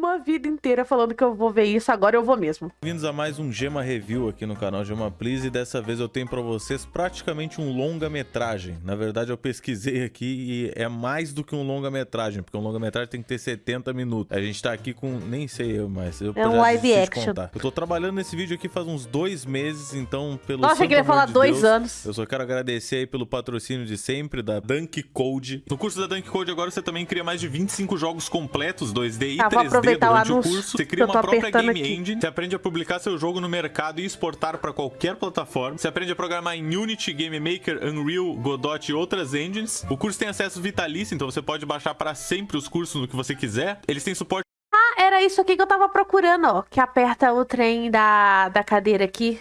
uma vida inteira falando que eu vou ver isso, agora eu vou mesmo. Bem-vindos a mais um Gema Review aqui no canal Gema Please e dessa vez eu tenho pra vocês praticamente um longa-metragem. Na verdade eu pesquisei aqui e é mais do que um longa-metragem, porque um longa-metragem tem que ter 70 minutos. A gente tá aqui com, nem sei eu, mas eu É um live action. Eu tô trabalhando nesse vídeo aqui faz uns dois meses, então pelo Nossa, eu queria amor falar de dois Deus, anos. Eu só quero agradecer aí pelo patrocínio de sempre da Dunk Code. No curso da Dunk Code agora você também cria mais de 25 jogos completos 2D e vou 3D aproveitar o durante o anúncio curso. Você cria uma própria game aqui. engine, você aprende a publicar seu jogo no mercado e exportar para qualquer plataforma. Você aprende a programar em Unity, Game Maker, Unreal, Godot e outras engines. O curso tem acesso vitalício, então você pode baixar para sempre os cursos no que você quiser. Eles têm suporte Ah, era isso aqui que eu tava procurando, ó. Que aperta o trem da, da cadeira aqui.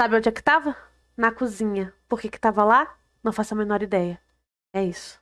Sabe onde é que tava? Na cozinha. Por que que tava lá? Não faço a menor ideia. É isso.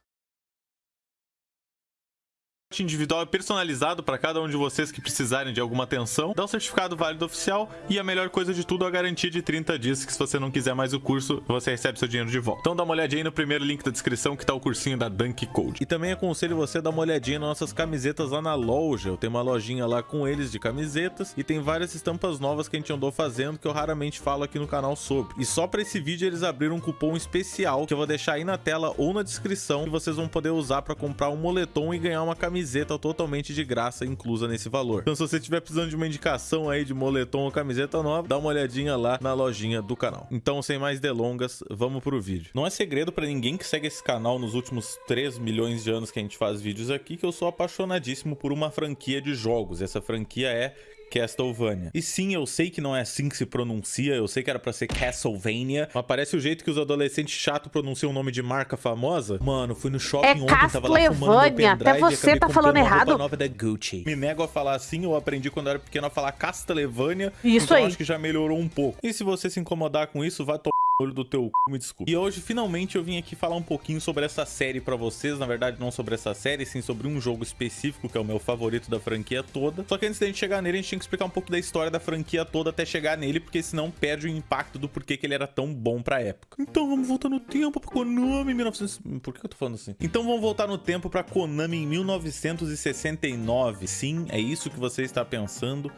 Individual e personalizado para cada um de vocês que precisarem de alguma atenção, dá um certificado válido oficial e a melhor coisa de tudo, a garantia de 30 dias, que se você não quiser mais o curso, você recebe seu dinheiro de volta. Então dá uma olhadinha aí no primeiro link da descrição que tá o cursinho da Dunk Code. E também aconselho você a dar uma olhadinha nas nossas camisetas lá na loja. Eu tenho uma lojinha lá com eles de camisetas e tem várias estampas novas que a gente andou fazendo que eu raramente falo aqui no canal sobre. E só para esse vídeo eles abriram um cupom especial que eu vou deixar aí na tela ou na descrição que vocês vão poder usar para comprar um moletom e ganhar uma camiseta totalmente de graça inclusa nesse valor. Então se você estiver precisando de uma indicação aí de moletom ou camiseta nova, dá uma olhadinha lá na lojinha do canal. Então sem mais delongas, vamos pro vídeo. Não é segredo para ninguém que segue esse canal nos últimos 3 milhões de anos que a gente faz vídeos aqui que eu sou apaixonadíssimo por uma franquia de jogos. Essa franquia é Castlevania. E sim, eu sei que não é assim que se pronuncia, eu sei que era pra ser Castlevania, mas parece o jeito que os adolescentes chato pronunciam o nome de marca famosa. Mano, fui no shopping É ontem, tava lá fumando meu até você tá falando errado. nova da Gucci. Me nego a falar assim, eu aprendi quando eu era pequeno a falar Castlevania, Isso então aí. acho que já melhorou um pouco. E se você se incomodar com isso, vai tomar olho do teu c... me desculpe. E hoje, finalmente, eu vim aqui falar um pouquinho sobre essa série pra vocês. Na verdade, não sobre essa série, sim sobre um jogo específico, que é o meu favorito da franquia toda. Só que antes da gente chegar nele, a gente tinha que explicar um pouco da história da franquia toda até chegar nele, porque senão perde o impacto do porquê que ele era tão bom pra época. Então vamos voltar no tempo pra Konami em 1900... Por que eu tô falando assim? Então vamos voltar no tempo pra Konami em 1969. Sim, é isso que você está pensando.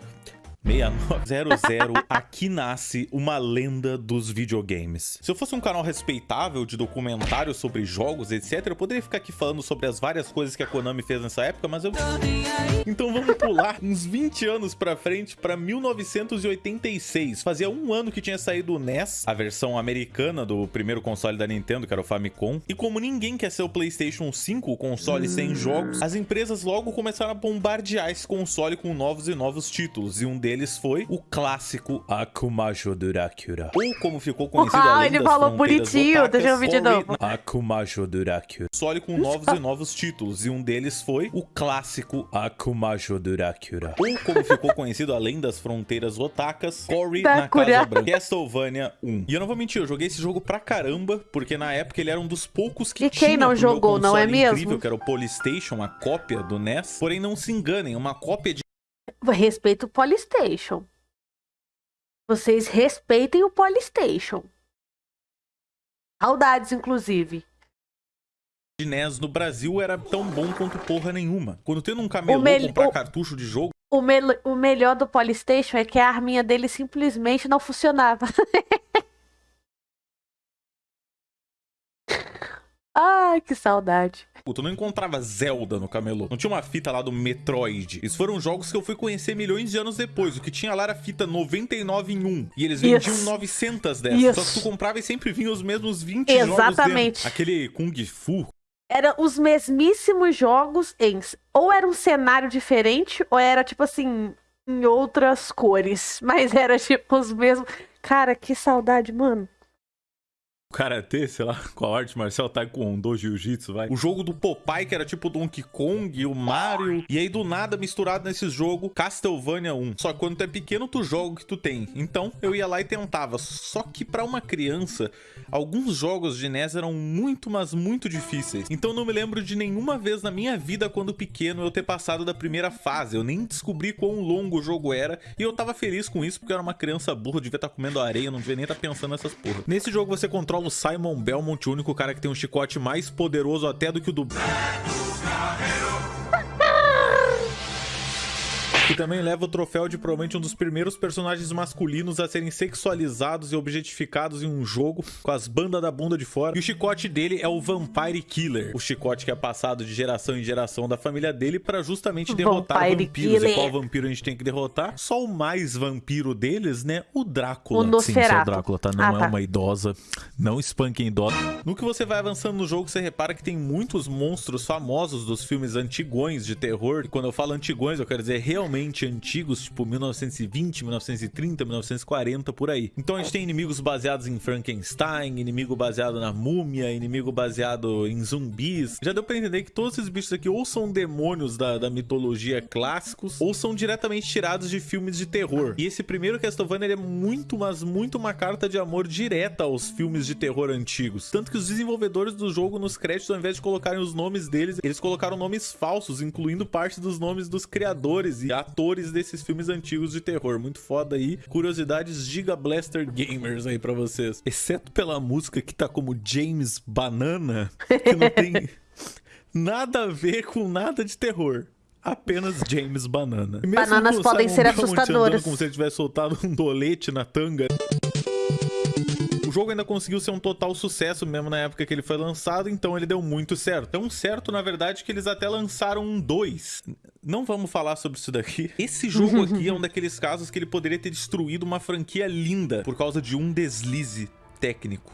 6900, aqui nasce uma lenda dos videogames. Se eu fosse um canal respeitável de documentários sobre jogos, etc, eu poderia ficar aqui falando sobre as várias coisas que a Konami fez nessa época, mas eu... Então vamos pular uns 20 anos pra frente, pra 1986. Fazia um ano que tinha saído o NES, a versão americana do primeiro console da Nintendo, que era o Famicom. E como ninguém quer ser o PlayStation 5, o console sem jogos, as empresas logo começaram a bombardear esse console com novos e novos títulos. E um deles foi o clássico Akumajo Durakura. Ou como ficou conhecido além ele falou bonitinho, otakas, deixa eu ouvir de novo. Akumajo Durakura. Console com novos e novos títulos, e um deles foi o clássico Akumajo Durakura. Ou como ficou conhecido além das fronteiras otakas, Cory na. Casa Branca. Castlevania 1. E eu não vou mentir, eu joguei esse jogo pra caramba, porque na época ele era um dos poucos que E quem tinha não pro meu jogou, não é console mesmo? incrível, que era o Polystation, a cópia do NES. Porém, não se enganem, uma cópia de Respeito o Polystation. Vocês respeitem o Polystation. Saudades, inclusive. de NES no Brasil era tão bom quanto porra nenhuma. Quando tendo um camelô mel- comprar o- cartucho de jogo, O, mel- o melhor do Polystation é que a arminha dele simplesmente não funcionava. Ai, que saudade. tu não encontrava Zelda no camelô. Não tinha uma fita lá do Metroid. Esses foram jogos que eu fui conhecer milhões de anos depois. O que tinha lá era fita 99 em 1. E eles vendiam Isso. 900 dessas. Isso. Só que tu comprava e sempre vinha os mesmos 20 jogos dentro. Exatamente. Aquele Kung Fu. Eram os mesmíssimos jogos em. Ou era um cenário diferente, ou era tipo assim, em outras cores. Mas era tipo os mesmos. Cara, que saudade, mano. Karatê, sei lá, com a arte marcial Taekwondo, Jiu-Jitsu, vai. O jogo do Popeye, que era tipo Donkey Kong, o Mario. E aí, do nada, misturado nesse jogo, Castlevania 1. Só que quando tu é pequeno, tu joga o que tu tem. Então, eu ia lá e tentava. Só que pra uma criança, alguns jogos de NES eram muito, mas muito difíceis. Então, não me lembro de nenhuma vez na minha vida, quando pequeno, eu ter passado da primeira fase. Eu nem descobri quão longo o jogo era. E eu tava feliz com isso, porque eu era uma criança burra, devia estar comendo areia, não devia nem estar pensando nessas porra. Nesse jogo, você controla o Simon Belmont, o único cara que tem um chicote mais poderoso até do que o do que também leva o troféu de provavelmente um dos primeiros personagens masculinos a serem sexualizados e objetificados em um jogo, com as bandas da bunda de fora. E o chicote dele é o Vampire Killer, o chicote que é passado de geração em geração da família dele para justamente derrotar Vampire vampiros. Killer. E qual vampiro a gente tem que derrotar? Só o mais vampiro deles, né? O Drácula. O Sim, o Drácula, tá? Não ah, é tá. uma idosa. Não espanquem idosa. No que você vai avançando no jogo, você repara que tem muitos monstros famosos dos filmes antigões de terror. E quando eu falo antigões, eu quero dizer realmente antigos, tipo 1920, 1930, 1940, por aí. Então a gente tem inimigos baseados em Frankenstein, inimigo baseado na múmia, inimigo baseado em zumbis. Já deu pra entender que todos esses bichos aqui ou são demônios da, da mitologia clássicos, ou são diretamente tirados de filmes de terror. E esse primeiro Castlevania é muito, mas muito uma carta de amor direta aos filmes de terror antigos. Tanto que os desenvolvedores do jogo nos créditos, ao invés de colocarem os nomes deles, eles colocaram nomes falsos, incluindo parte dos nomes dos criadores e atores desses filmes antigos de terror. Muito foda aí. Curiosidades Giga Blaster Gamers aí pra vocês. Exceto pela música que tá como James Banana, que não tem nada a ver com nada de terror apenas James Banana. Bananas podem ser assustadoras. Como se ele tivesse soltado um dolete na tanga. Jogo ainda conseguiu ser um total sucesso mesmo na época que ele foi lançado, então ele deu muito certo. Tão certo, na verdade, que eles até lançaram um 2. Não vamos falar sobre isso daqui. Esse jogo aqui é um daqueles casos que ele poderia ter destruído uma franquia linda por causa de um deslize técnico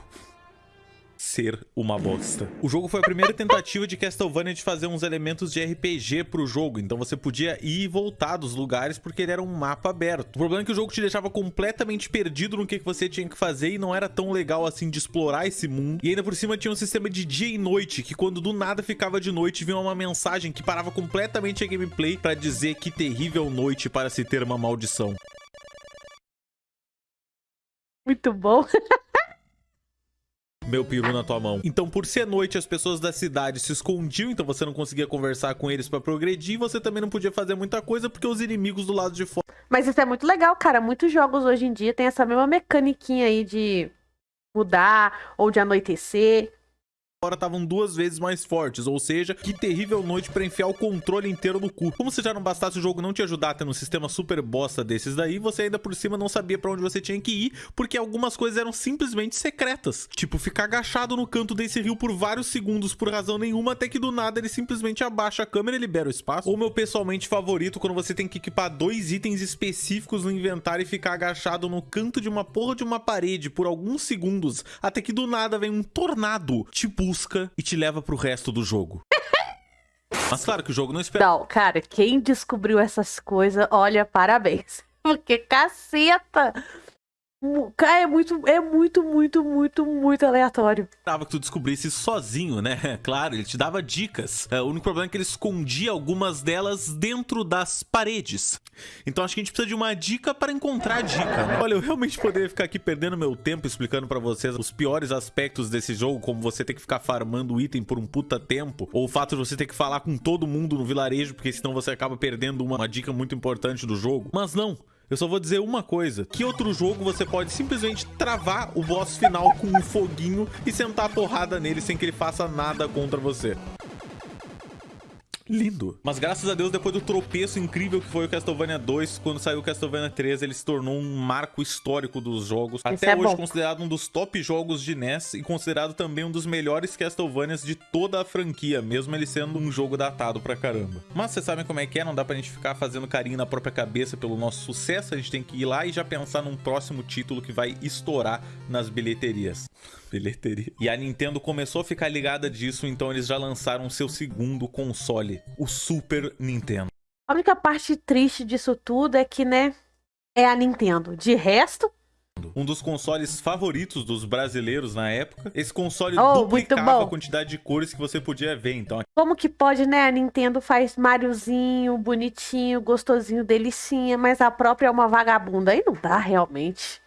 ser uma bosta. O jogo foi a primeira tentativa de Castlevania de fazer uns elementos de RPG pro jogo, então você podia ir e voltar dos lugares porque ele era um mapa aberto. O problema é que o jogo te deixava completamente perdido no que você tinha que fazer e não era tão legal assim de explorar esse mundo. E ainda por cima tinha um sistema de dia e noite, que quando do nada ficava de noite vinha uma mensagem que parava completamente a gameplay para dizer que terrível noite para se ter uma maldição. Muito bom. meu peru na tua mão. Então, por ser noite, as pessoas da cidade se escondiam, então você não conseguia conversar com eles para progredir, você também não podia fazer muita coisa porque os inimigos do lado de fora. Mas isso é muito legal, cara. Muitos jogos hoje em dia têm essa mesma mecaniquinha aí de mudar ou de anoitecer agora estavam duas vezes mais fortes, ou seja, que terrível noite pra enfiar o controle inteiro no cu. Como se já não bastasse o jogo não te ajudar a ter um sistema super bosta desses daí, você ainda por cima não sabia pra onde você tinha que ir, porque algumas coisas eram simplesmente secretas. Tipo, ficar agachado no canto desse rio por vários segundos por razão nenhuma, até que do nada ele simplesmente abaixa a câmera e libera o espaço. Ou meu pessoalmente favorito, quando você tem que equipar dois itens específicos no inventário e ficar agachado no canto de uma porra de uma parede por alguns segundos, até que do nada vem um tornado, tipo busca e te leva pro resto do jogo. Mas claro que o jogo não espera. Não, cara, quem descobriu essas coisas, olha, parabéns. Porque caceta! Cara, é muito, é muito, muito, muito, muito aleatório. Esperava que tu descobrisse sozinho, né? Claro, ele te dava dicas. É, o único problema é que ele escondia algumas delas dentro das paredes. Então acho que a gente precisa de uma dica para encontrar a dica, né? Olha, eu realmente poderia ficar aqui perdendo meu tempo explicando para vocês os piores aspectos desse jogo, como você ter que ficar farmando item por um puta tempo, ou o fato de você ter que falar com todo mundo no vilarejo, porque senão você acaba perdendo uma, uma dica muito importante do jogo. Mas não, eu só vou dizer uma coisa. Que outro jogo você pode simplesmente travar o boss final com um foguinho e sentar a porrada nele sem que ele faça nada contra você? Lindo. Mas graças a Deus, depois do tropeço incrível que foi o Castlevania 2, quando saiu o Castlevania 3, ele se tornou um marco histórico dos jogos. Isso Até é hoje bom. considerado um dos top jogos de NES e considerado também um dos melhores Castlevanias de toda a franquia, mesmo ele sendo um jogo datado pra caramba. Mas vocês sabem como é que é, não dá pra gente ficar fazendo carinho na própria cabeça pelo nosso sucesso, a gente tem que ir lá e já pensar num próximo título que vai estourar nas bilheterias bilheteria. E a Nintendo começou a ficar ligada disso, então eles já lançaram seu segundo console, o Super Nintendo. A única parte triste disso tudo é que, né, é a Nintendo. De resto, um dos consoles favoritos dos brasileiros na época. Esse console oh, duplicava a quantidade de cores que você podia ver, então. Como que pode, né? A Nintendo faz Mariozinho, bonitinho, gostosinho, delicinha, mas a própria é uma vagabunda. Aí não dá, realmente.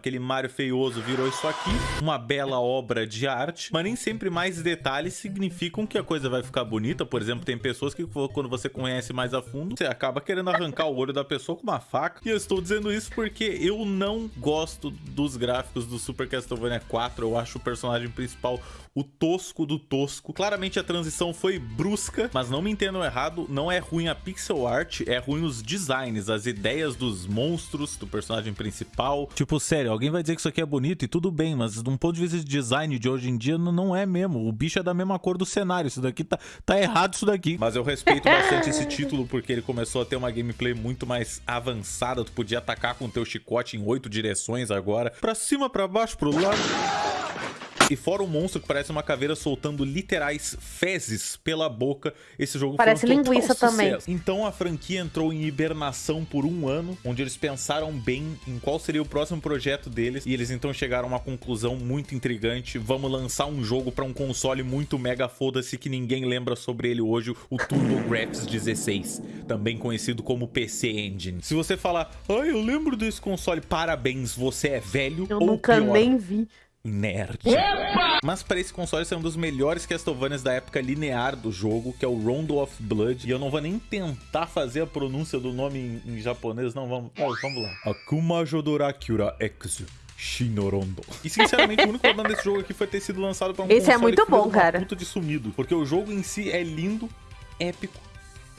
Aquele Mario feioso virou isso aqui, uma bela obra de arte, mas nem sempre mais detalhes significam que a coisa vai ficar bonita. Por exemplo, tem pessoas que quando você conhece mais a fundo, você acaba querendo arrancar o olho da pessoa com uma faca. E eu estou dizendo isso porque eu não gosto dos gráficos do Super Castlevania 4. Eu acho o personagem principal o tosco do tosco. Claramente a transição foi brusca, mas não me entendam errado, não é ruim a pixel art, é ruim os designs, as ideias dos monstros, do personagem principal. Tipo, sério, alguém vai dizer que isso aqui é bonito e tudo bem, mas de um ponto de vista de design de hoje em dia, não é mesmo. O bicho é da mesma cor do cenário, isso daqui tá, tá errado isso daqui. Mas eu respeito bastante esse título porque ele começou a ter uma gameplay muito mais avançada, tu podia atacar com teu chicote em oito direções agora, pra cima, pra baixo, pro lado... E fora o monstro que parece uma caveira soltando literais fezes pela boca, esse jogo parece foi um linguiça também. Então a franquia entrou em hibernação por um ano, onde eles pensaram bem em qual seria o próximo projeto deles e eles então chegaram a uma conclusão muito intrigante. Vamos lançar um jogo para um console muito mega foda-se que ninguém lembra sobre ele hoje, o TurboGrafx 16, também conhecido como PC Engine. Se você falar, ai, eu lembro desse console, parabéns, você é velho eu ou nunca pior. nem vi nerd. Mas para esse console ser um dos melhores Castlevanias da época linear do jogo, que é o Rondo of Blood. E eu não vou nem tentar fazer a pronúncia do nome em, em japonês, não, vamos, vamos lá. Akuma Jodorakura Exu. Shinorondo. E sinceramente, o único problema desse jogo aqui foi ter sido lançado para um Esse é muito bom, cara. puta de sumido. Porque o jogo em si é lindo, épico,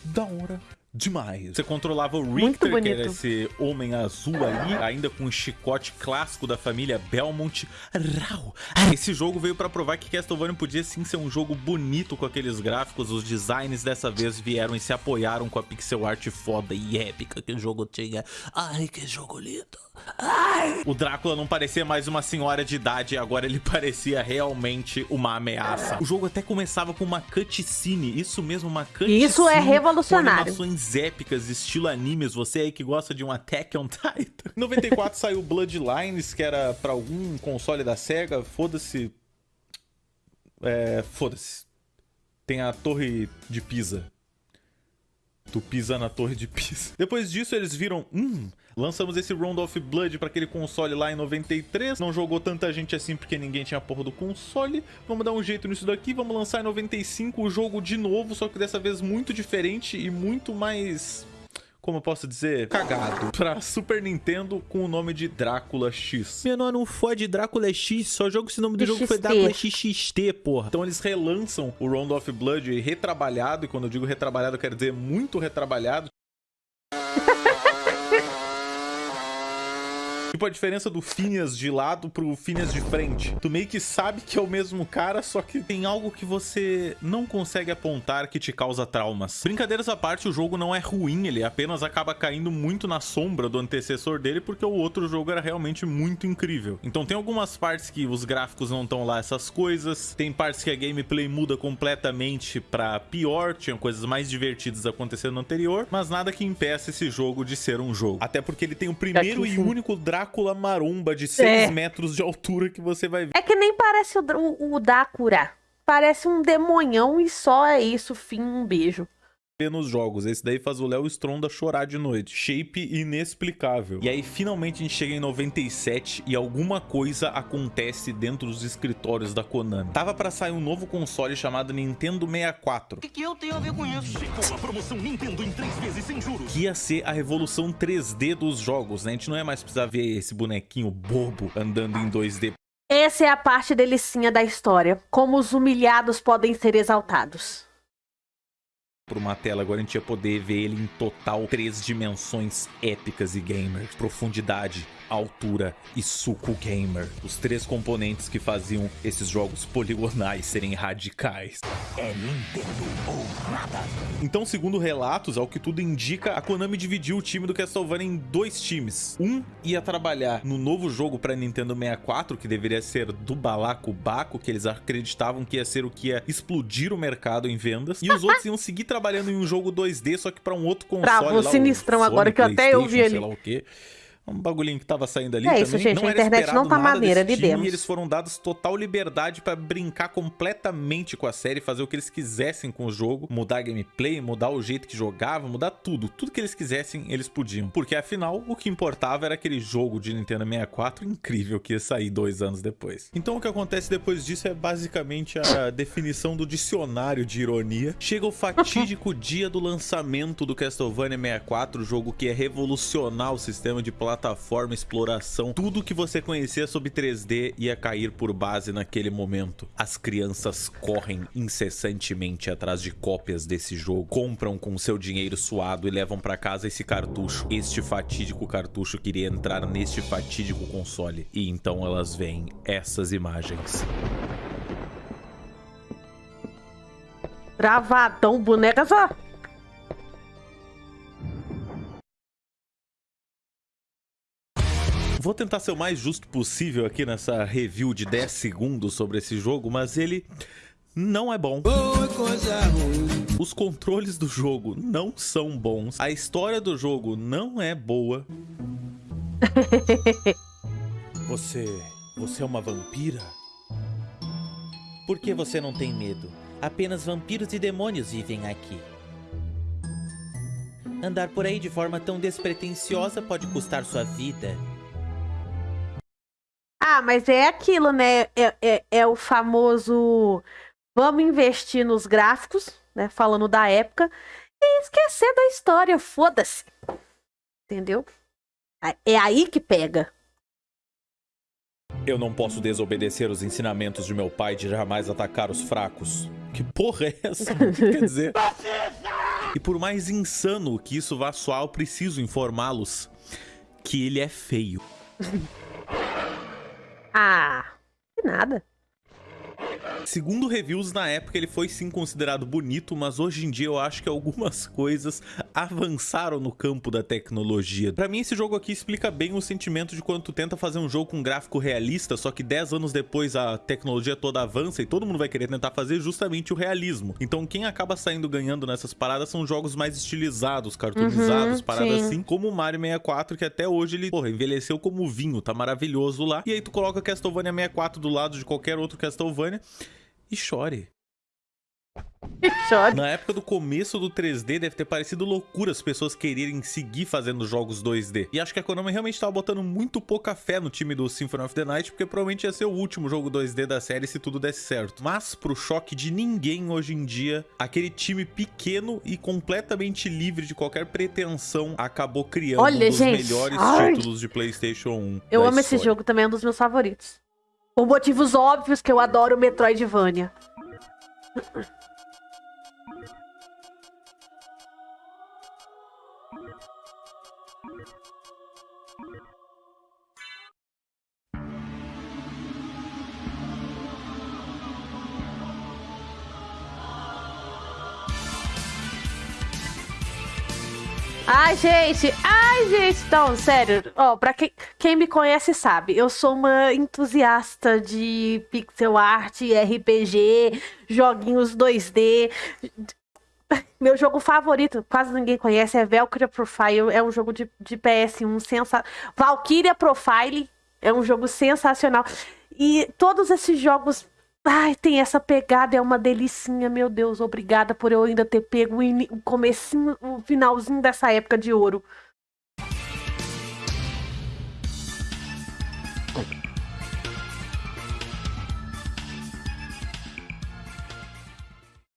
da hora, demais. Você controlava o Richter, que era esse homem azul ali, ainda com o chicote clássico da família Belmont. Rau. Esse jogo veio para provar que Castlevania podia sim ser um jogo bonito com aqueles gráficos. Os designs dessa vez vieram e se apoiaram com a pixel art foda e épica que o jogo tinha. Ai, que jogo lindo. O Drácula não parecia mais uma senhora de idade, agora ele parecia realmente uma ameaça. O jogo até começava com uma cutscene, isso mesmo, uma cutscene. Isso é revolucionário. Com animações épicas, estilo animes, você aí que gosta de um Attack on Titan. Em 94 saiu Bloodlines, que era pra algum console da SEGA, foda-se. É, foda-se. Tem a Torre de Pisa. Tu pisa na Torre de Pisa. Depois disso eles viram, hum, Lançamos esse Round of Blood para aquele console lá em 93. Não jogou tanta gente assim porque ninguém tinha a porra do console. Vamos dar um jeito nisso daqui. Vamos lançar em 95 o jogo de novo, só que dessa vez muito diferente e muito mais como eu posso dizer, cagado, pra Super Nintendo com o nome de Drácula X. Menor, não foi de Drácula X, só jogo esse nome do jogo foi Drácula XXT, porra. Então eles relançam o Round of Blood retrabalhado, e quando eu digo retrabalhado, eu quero dizer muito retrabalhado. Tipo a diferença do Phineas de lado pro Phineas de frente. Tu meio que sabe que é o mesmo cara, só que tem algo que você não consegue apontar que te causa traumas. Brincadeiras à parte, o jogo não é ruim, ele apenas acaba caindo muito na sombra do antecessor dele, porque o outro jogo era realmente muito incrível. Então tem algumas partes que os gráficos não estão lá essas coisas, tem partes que a gameplay muda completamente pra pior, tinham coisas mais divertidas acontecendo no anterior, mas nada que impeça esse jogo de ser um jogo. Até porque ele tem o primeiro e único Drácula Drácula maromba de 6 é. metros de altura que você vai ver. É que nem parece o, o, o Drácula. Parece um demonhão e só é isso, fim, um beijo nos jogos. Esse daí faz o Léo Stronda chorar de noite. Shape inexplicável. E aí, finalmente, a gente chega em 97 e alguma coisa acontece dentro dos escritórios da Konami. Tava pra sair um novo console chamado Nintendo 64. O que, que eu tenho a ver com isso? Chegou a promoção Nintendo em 3 vezes sem juros. Que ia ser a revolução 3D dos jogos, né? A gente não é mais precisar ver esse bonequinho bobo andando em 2D. Essa é a parte delicinha da história. Como os humilhados podem ser exaltados por uma tela, agora a gente ia poder ver ele em total três dimensões épicas e gamers. Profundidade, altura e suco gamer. Os três componentes que faziam esses jogos poligonais serem radicais. É Nintendo ou nada. Então, segundo relatos, ao que tudo indica, a Konami dividiu o time do Castlevania em dois times. Um ia trabalhar no novo jogo para Nintendo 64, que deveria ser do Balacobaco, que eles acreditavam que ia ser o que ia explodir o mercado em vendas. E os outros iam seguir trabalhando em um jogo 2D, só que para um outro console. Travou lá, sinistrão agora que eu até ouvi ali. Sei lá o quê. Um bagulhinho que tava saindo ali É também. isso, gente, não a era internet não tá maneira, lidemos. eles foram dados total liberdade pra brincar completamente com a série, fazer o que eles quisessem com o jogo, mudar a gameplay, mudar o jeito que jogava, mudar tudo. Tudo que eles quisessem, eles podiam. Porque afinal, o que importava era aquele jogo de Nintendo 64 incrível que ia sair dois anos depois. Então o que acontece depois disso é basicamente a definição do dicionário de ironia. Chega o fatídico dia do lançamento do Castlevania 64, jogo que é revolucionar o sistema de plataforma, exploração, tudo que você conhecia sobre 3D ia cair por base naquele momento. As crianças correm incessantemente atrás de cópias desse jogo, compram com seu dinheiro suado e levam pra casa esse cartucho. Este fatídico cartucho queria entrar neste fatídico console. E então elas veem essas imagens. Gravadão, boneca só. Vou tentar ser o mais justo possível aqui nessa review de 10 segundos sobre esse jogo, mas ele não é bom. Os controles do jogo não são bons. A história do jogo não é boa. Você. Você é uma vampira? Por que você não tem medo? Apenas vampiros e demônios vivem aqui. Andar por aí de forma tão despretensiosa pode custar sua vida. Ah, mas é aquilo, né? É, é, é o famoso vamos investir nos gráficos, né? Falando da época, e esquecer da história, foda-se. Entendeu? É aí que pega. Eu não posso desobedecer os ensinamentos de meu pai de jamais atacar os fracos. Que porra é essa? Quer dizer? E por mais insano que isso vá soar, eu preciso informá-los que ele é feio. Ah, que nada. Segundo reviews, na época ele foi sim considerado bonito, mas hoje em dia eu acho que algumas coisas avançaram no campo da tecnologia. Pra mim esse jogo aqui explica bem o sentimento de quando tu tenta fazer um jogo com gráfico realista, só que 10 anos depois a tecnologia toda avança e todo mundo vai querer tentar fazer justamente o realismo. Então quem acaba saindo ganhando nessas paradas são jogos mais estilizados, cartoonizados, Uhum, paradas sim. assim, como o Mario 64, que até hoje ele, porra, envelheceu como vinho, tá maravilhoso lá. E aí tu coloca Castlevania 64 do lado de qualquer outro Castlevania e chore. Na época do começo do 3D, deve ter parecido loucura as pessoas quererem seguir fazendo jogos 2D. E acho que a Konami realmente tava botando muito pouca fé no time do Symphony of the Night, porque provavelmente ia ser o último jogo 2D da série se tudo desse certo. Mas, pro choque de ninguém hoje em dia, aquele time pequeno e completamente livre de qualquer pretensão acabou criando Olha, um dos gente, melhores ai. títulos de PlayStation 1. Eu amo esse história. jogo também, é um dos meus favoritos. Por motivos óbvios que eu adoro Metroidvania. Ai, gente, ai, gente, não, sério, ó, pra quem, quem me conhece sabe, eu sou uma entusiasta de pixel art, RPG, joguinhos 2D. Meu jogo favorito, quase ninguém conhece, é Valkyria Profile, é um jogo de, de PS1 sensacional. Valkyria Profile é um jogo sensacional. E todos esses jogos Ai, tem essa pegada, é uma delicinha, meu Deus. Obrigada por eu ainda ter pego o o comecinho, o finalzinho dessa época de ouro.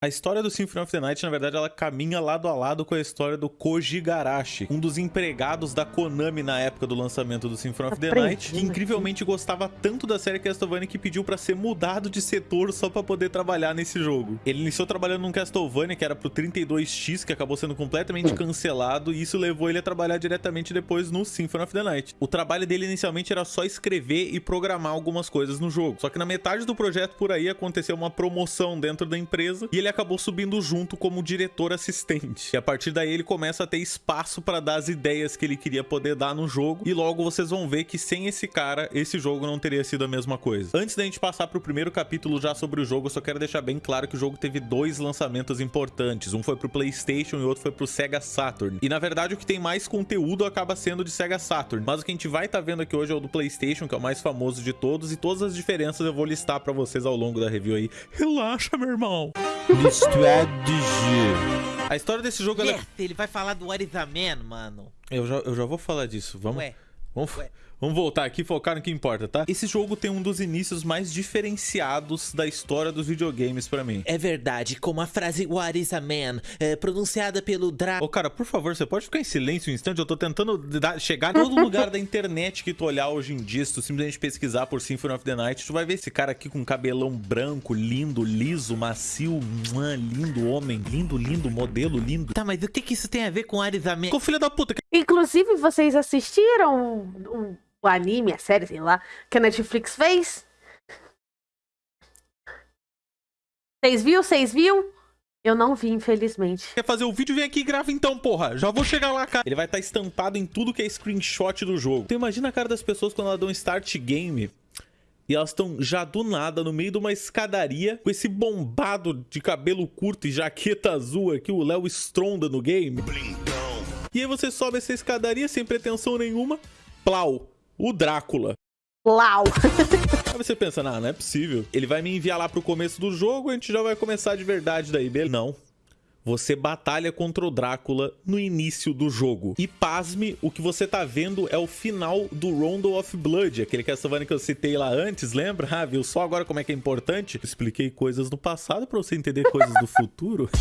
A história do Symphony of the Night, na verdade, ela caminha lado a lado com a história do Koji Garashi, um dos empregados da Konami na época do lançamento do Symphony of the Night, que aqui. incrivelmente gostava tanto da série Castlevania que pediu pra ser mudado de setor só pra poder trabalhar nesse jogo. Ele iniciou trabalhando num Castlevania que era pro 32X, que acabou sendo completamente cancelado, e isso levou ele a trabalhar diretamente depois no Symphony of the Night. O trabalho dele inicialmente era só escrever e programar algumas coisas no jogo. Só que na metade do projeto por aí aconteceu uma promoção dentro da empresa e ele acabou subindo junto como diretor assistente. E a partir daí ele começa a ter espaço para dar as ideias que ele queria poder dar no jogo. E logo vocês vão ver que sem esse cara, esse jogo não teria sido a mesma coisa. Antes da gente passar pro primeiro capítulo já sobre o jogo, eu só quero deixar bem claro que o jogo teve dois lançamentos importantes. Um foi pro PlayStation e outro foi pro Sega Saturn. E na verdade o que tem mais conteúdo acaba sendo de Sega Saturn. Mas o que a gente vai estar tá vendo aqui hoje é o do PlayStation, que é o mais famoso de todos. E todas as diferenças eu vou listar para vocês ao longo da review aí. Relaxa, meu irmão. Du jeu. A história desse jogo... Ela... Yes, ele vai falar do What is a Man, mano. Eu já, eu já vou falar disso. Vamos... Ué. Vamos... Ué. Vamos voltar aqui e focar no que importa, tá? Esse jogo tem um dos inícios mais diferenciados da história dos videogames pra mim. É verdade, como a frase What is a man, é, pronunciada pelo Dra... Ô cara, por favor, você pode ficar em silêncio um instante? Eu tô tentando dar, chegar em todo lugar da internet que tu olhar hoje em dia, se tu simplesmente pesquisar por Symphony of the Night, tu vai ver esse cara aqui com cabelão branco, lindo, liso, macio, mua, lindo homem, lindo, lindo, modelo, lindo. Tá, mas o que que isso tem a ver com What is a man? Ficou filha da puta. Inclusive, vocês assistiram o, o anime, a série, sei lá, que a Netflix fez? Vocês viu? Vocês viu? Eu não vi, infelizmente. Quer fazer o vídeo? Vem aqui e grava então, porra. Já vou chegar lá, cara. Ele vai estar tá estampado em tudo que é screenshot do jogo. Então imagina a cara das pessoas quando elas dão start game e elas estão já do nada no meio de uma escadaria com esse bombado de cabelo curto e jaqueta azul aqui, o Léo Stronda no game. Blindão. E aí você sobe essa escadaria sem pretensão nenhuma, plau, o Drácula. Uau! Aí você pensa, não, não é possível. Ele vai me enviar lá pro começo do jogo, a gente já vai começar de verdade daí, beleza? Não você batalha contra o Drácula no início do jogo. E pasme, o que você tá vendo é o final do Rondo of Blood, aquele Castlevania que eu citei lá antes, lembra? Ah, viu só agora como é que é importante? Expliquei coisas do passado para você entender coisas do futuro.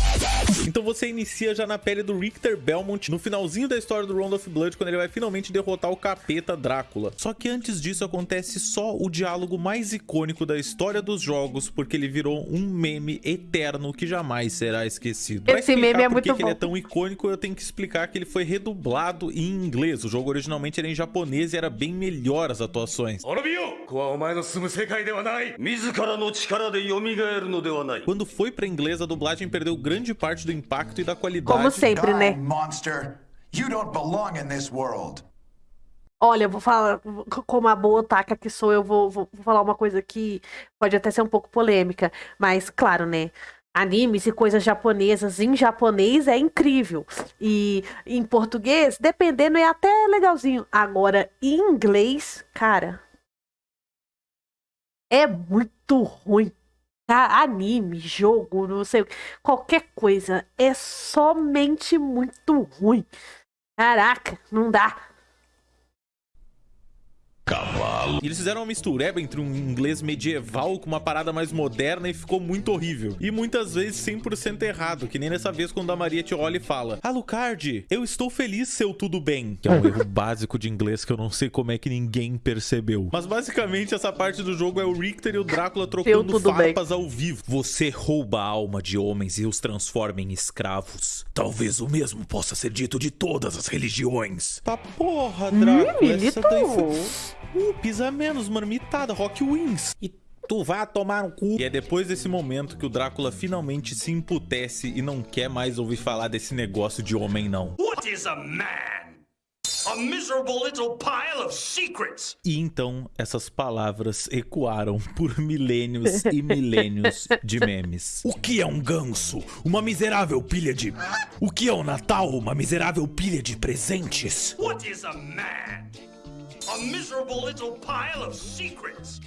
Então você inicia já na pele do Richter Belmont, no finalzinho da história do Rondo of Blood, quando ele vai finalmente derrotar o capeta Drácula. Só que antes disso acontece só o diálogo mais icônico da história dos jogos, porque ele virou um meme eterno que jamais será esquecido. Esse meme é muito que bom. ele é tão icônico, eu tenho que explicar que ele foi redublado em inglês. O jogo originalmente era em japonês e era bem melhor as atuações. Quando foi pra inglês, a dublagem perdeu grande parte do impacto e da qualidade. Como sempre, né? monster. You don't belong in this world. Olha, eu vou falar, como a boa otaka que sou, eu vou, vou, vou falar uma coisa que pode até ser um pouco polêmica, mas claro, né? Animes e coisas japonesas em japonês é incrível. E em português, dependendo, é até legalzinho. Agora, em inglês, cara, é muito ruim. Tá? Anime, jogo, não sei, qualquer coisa é somente muito ruim. Caraca, não dá. Cavalo. E eles fizeram uma mistureba entre um inglês medieval com uma parada mais moderna e ficou muito horrível. E muitas vezes 100% errado, que nem nessa vez quando a Maria te olha e fala Alucard, eu estou feliz seu tudo bem. Que é um erro básico de inglês que eu não sei como é que ninguém percebeu. Mas basicamente essa parte do jogo é o Richter e o Drácula trocando farpas bem. ao vivo. Você rouba a alma de homens e os transforma em escravos. Talvez o mesmo possa ser dito de todas as religiões. Tá porra, Drácula. Hum, essa daí foi... Uh, pisa menos, marmitada, Rock Wings. E tu vá tomar um cu. E é depois desse momento que o Drácula finalmente se emputece e não quer mais ouvir falar desse negócio de homem, não. What is a man? A miserable little pile of secrets. E então essas palavras ecoaram por milênios e milênios de memes. O que é um ganso? Uma miserável pilha de... O que é o um Natal? Uma miserável pilha de presentes? What is a man? A miserable little pile of secrets.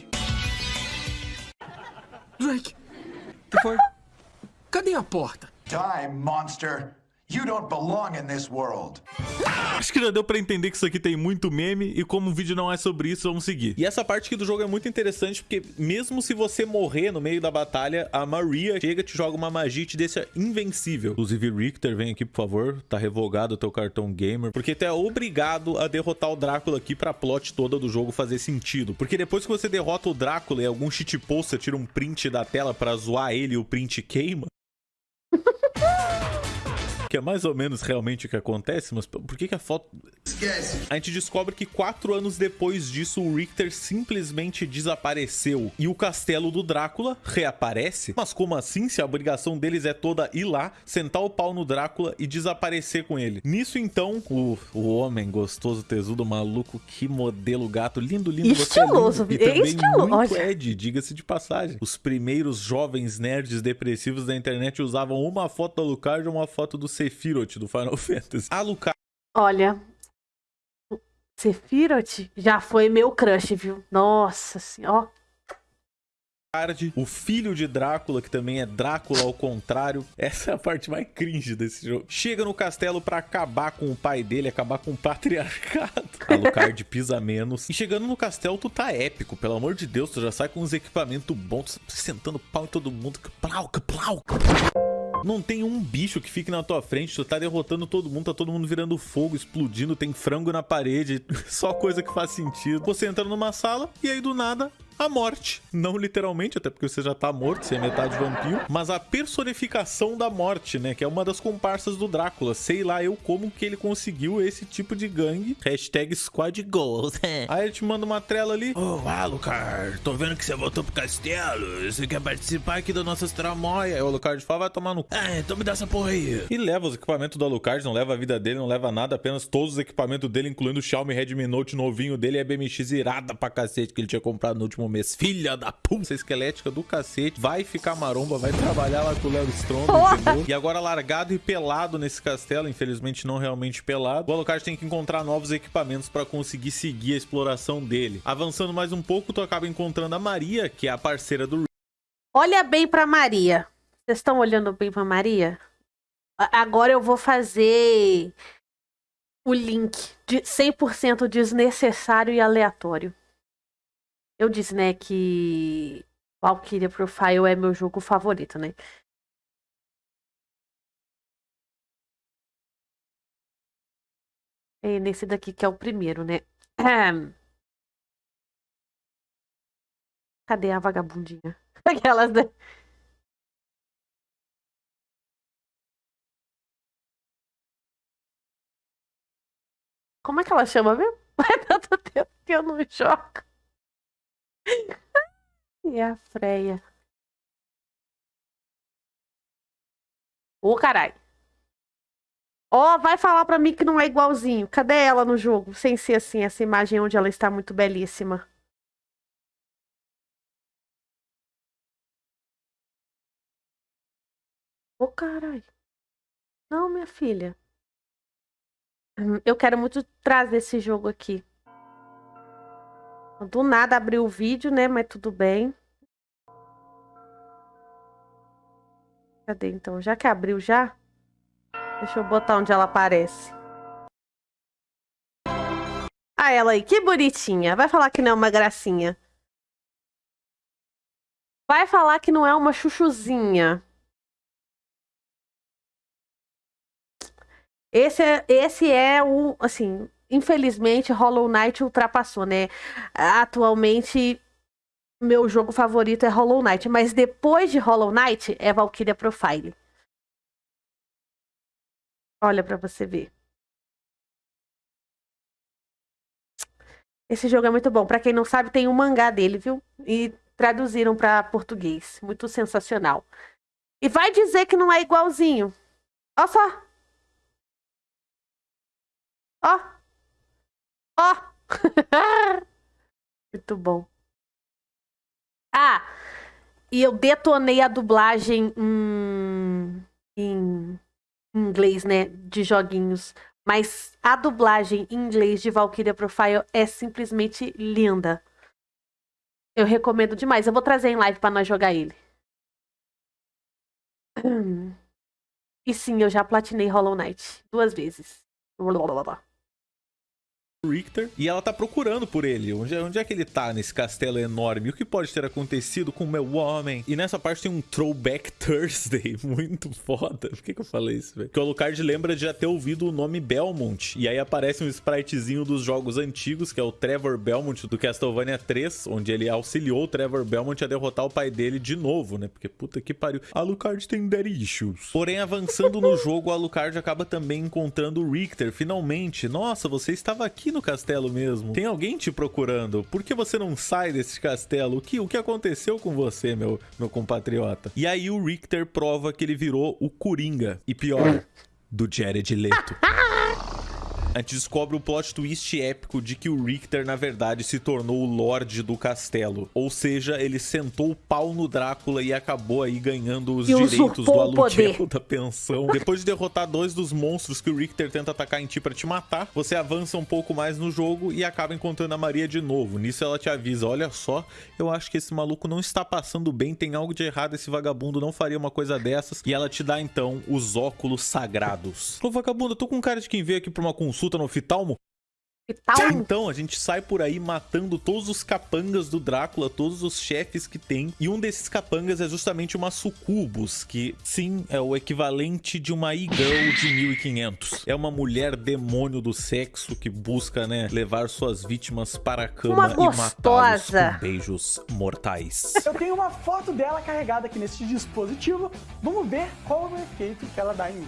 Drake, que foi? Cadê a porta? Die, monster. You don't belong in this world. Acho que já deu pra entender que isso aqui tem muito meme e como o vídeo não é sobre isso, vamos seguir. E essa parte aqui do jogo é muito interessante porque mesmo se você morrer no meio da batalha, a Maria chega, te joga uma magia e te deixa invencível. Inclusive, Richter, vem aqui, por favor. Tá revogado o teu cartão gamer. Porque tu é obrigado a derrotar o Drácula aqui pra plot toda do jogo fazer sentido. Porque depois que você derrota o Drácula e algum shitpost, você tira um print da tela pra zoar ele e o print queima, Que é mais ou menos realmente o que acontece, mas por que, que a foto. A gente descobre que quatro anos depois disso, o Richter simplesmente desapareceu. E o castelo do Drácula reaparece. Mas como assim? Se a obrigação deles é toda ir lá, sentar o pau no Drácula e desaparecer com ele. Nisso então, o, o homem gostoso, tesudo, maluco, que modelo gato. Lindo, lindo, Estiloso, você é lindo. E também estiloso. muito Olha. Ed, diga-se de passagem. Os primeiros jovens nerds depressivos da internet usavam uma foto da Alucard e uma foto do Sephiroth do Final Fantasy. Alucard Olha, Sephiroth já foi meu crush, viu? Nossa senhora. o filho de Drácula, que também é Drácula ao contrário. Essa é a parte mais cringe desse jogo. Chega no castelo pra acabar com o pai dele, acabar com o patriarcado. Alucard pisa menos. E chegando no castelo, tu tá épico, pelo amor de Deus, tu já sai com uns equipamentos bons, tu tá sentando pau em todo mundo. Que plau, que plau. Não tem um bicho que fique na tua frente, tu tá derrotando todo mundo, tá todo mundo virando fogo, explodindo, tem frango na parede, só coisa que faz sentido. Você entra numa sala e aí do nada a morte. Não literalmente, até porque você já tá morto, você é metade vampiro, mas a personificação da morte, né? Que é uma das comparsas do Drácula. Sei lá eu como que ele conseguiu esse tipo de gangue. Hashtag squad goals. Aí ele te manda uma trela ali. Ô, Alucard, tô vendo que você voltou pro castelo. Você quer participar aqui das nossas tramóias? Aí o Alucard fala, vai tomar no. Ah, então me dá essa porra aí. E leva os equipamentos do Alucard, não leva a vida dele, não leva nada, apenas todos os equipamentos dele, incluindo o Xiaomi Redmi Note novinho dele e a BMX irada pra cacete que ele tinha comprado no último mês. Filha da puta! Esquelética do cacete vai ficar maromba, vai trabalhar lá com o Léo Stronda, entendeu? E agora largado e pelado nesse castelo, infelizmente não realmente pelado. O Alucard tem que encontrar novos equipamentos pra conseguir seguir a exploração dele. Avançando mais um pouco, tu acaba encontrando a Maria, que é a parceira do Olha bem pra Maria. Vocês estão olhando bem pra Maria? Agora eu vou fazer o link de 100% desnecessário e aleatório. Eu disse, né, que Valkyria Profile é meu jogo favorito, né? É nesse daqui que é o primeiro, né? Cadê a vagabundinha? Aquelas, né? Como é que ela chama mesmo? Faz tanto tempo que eu não jogo. E a Freia. Ô, caralho. Ó, vai falar pra mim que não é igualzinho. Cadê ela no jogo? Sem ser assim, essa imagem onde ela está muito belíssima. Ô, caralho. Não, minha filha. Hum, Eu quero muito trazer esse jogo aqui. Do nada abriu o vídeo, né? Mas tudo bem. Cadê então? Já que abriu já? Deixa eu botar onde ela aparece. Ah, ela aí, que bonitinha. Vai falar que não é uma gracinha. Vai falar que não é uma chuchuzinha. Esse é, esse é o, assim, infelizmente Hollow Knight ultrapassou, né? Atualmente meu jogo favorito é Hollow Knight, mas depois de Hollow Knight é Valkyria Profile. Olha pra você ver. Esse jogo é muito bom. Pra quem não sabe, tem um mangá dele, viu? E traduziram pra português. Muito sensacional. E vai dizer que não é igualzinho. Olha só. Ó. Ó. Muito bom. Ah, e eu detonei a dublagem em, em inglês, né? De joguinhos. Mas a dublagem em inglês de Valkyria Profile é simplesmente linda. Eu recomendo demais. Eu vou trazer em live pra nós jogar ele. E sim, eu já platinei Hollow Knight duas vezes. Richter e ela tá procurando por ele. Onde, é- onde é que ele tá nesse castelo enorme? O que pode ter acontecido com o meu homem? E nessa parte tem um Throwback Thursday muito foda. Por que, que eu falei isso, velho? Porque o Alucard lembra de já ter ouvido o nome Belmont. E aí aparece um spritezinho dos jogos antigos, que é o Trevor Belmont do Castlevania 3, onde ele auxiliou o Trevor Belmont a derrotar o pai dele de novo, né? Porque puta que pariu. Alucard tem daddy issues. Porém, avançando no jogo, Alucard acaba também encontrando o Richter, finalmente. Nossa, você estava aqui no castelo mesmo. Tem alguém te procurando. Por que você não sai desse castelo? O que, o que aconteceu com você, meu, meu compatriota? E aí o Richter prova que ele virou o Coringa. E pior, do Jared Leto. A gente descobre o plot twist épico de que o Richter, na verdade, se tornou o Lorde do castelo. Ou seja, ele sentou o pau no Drácula e acabou aí ganhando os E direitos do aluguel da pensão. Depois de derrotar dois dos monstros que o Richter tenta atacar em ti pra te matar, você avança um pouco mais no jogo e acaba encontrando a Maria de novo. Nisso ela te avisa, olha só, eu acho que esse maluco não está passando bem, tem algo de errado, esse vagabundo não faria uma coisa dessas. E ela te dá então os óculos sagrados. Ô vagabundo, eu tô com cara de quem veio aqui pra uma consulta no oftalmo. Que tal? Então, a gente sai por aí matando todos os capangas do Drácula, todos os chefes que tem. E um desses capangas é justamente uma sucubus, que sim, é o equivalente de uma e-girl de 1500. É uma mulher demônio do sexo que busca, né, levar suas vítimas para a cama Uma e matá-los gostosa. com beijos mortais. Eu tenho uma foto dela carregada aqui nesse dispositivo. Vamos ver qual é o efeito que ela dá em mim.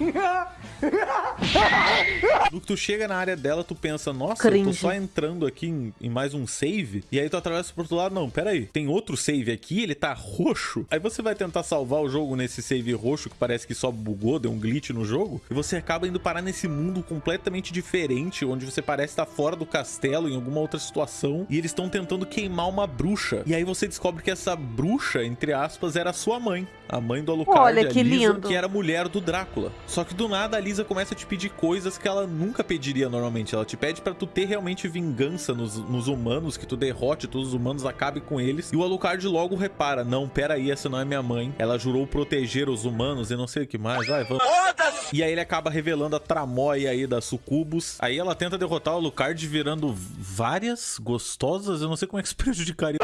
No que tu chega na área dela, tu pensa, nossa, eu tô Cringe. só entrando aqui em, em mais um save. E aí tu atravessa pro outro lado, não, pera aí, tem outro save aqui, ele tá roxo. Aí você vai tentar salvar o jogo nesse save roxo, que parece que só bugou, deu um glitch no jogo. E você acaba indo parar nesse mundo completamente diferente, onde você parece estar fora do castelo, em alguma outra situação. E eles estão tentando queimar uma bruxa. E aí você descobre que essa bruxa, entre aspas, era sua mãe. A mãe do Alucard, Olha que Lisa, lindo. que era a mulher do Drácula. Só que do nada a Lisa começa a te pedir coisas que ela nunca pediria normalmente. Ela te pede pra tu ter realmente vingança nos, nos humanos, que tu derrote todos os humanos, acabe com eles. E o Alucard logo repara: não, pera aí, essa não é minha mãe. Ela jurou proteger os humanos e não sei o que mais. Vai, vamos. E aí ele acaba revelando a tramóia aí da Sucubus. Aí ela tenta derrotar o Alucard virando várias gostosas. Eu não sei como é que isso prejudicaria.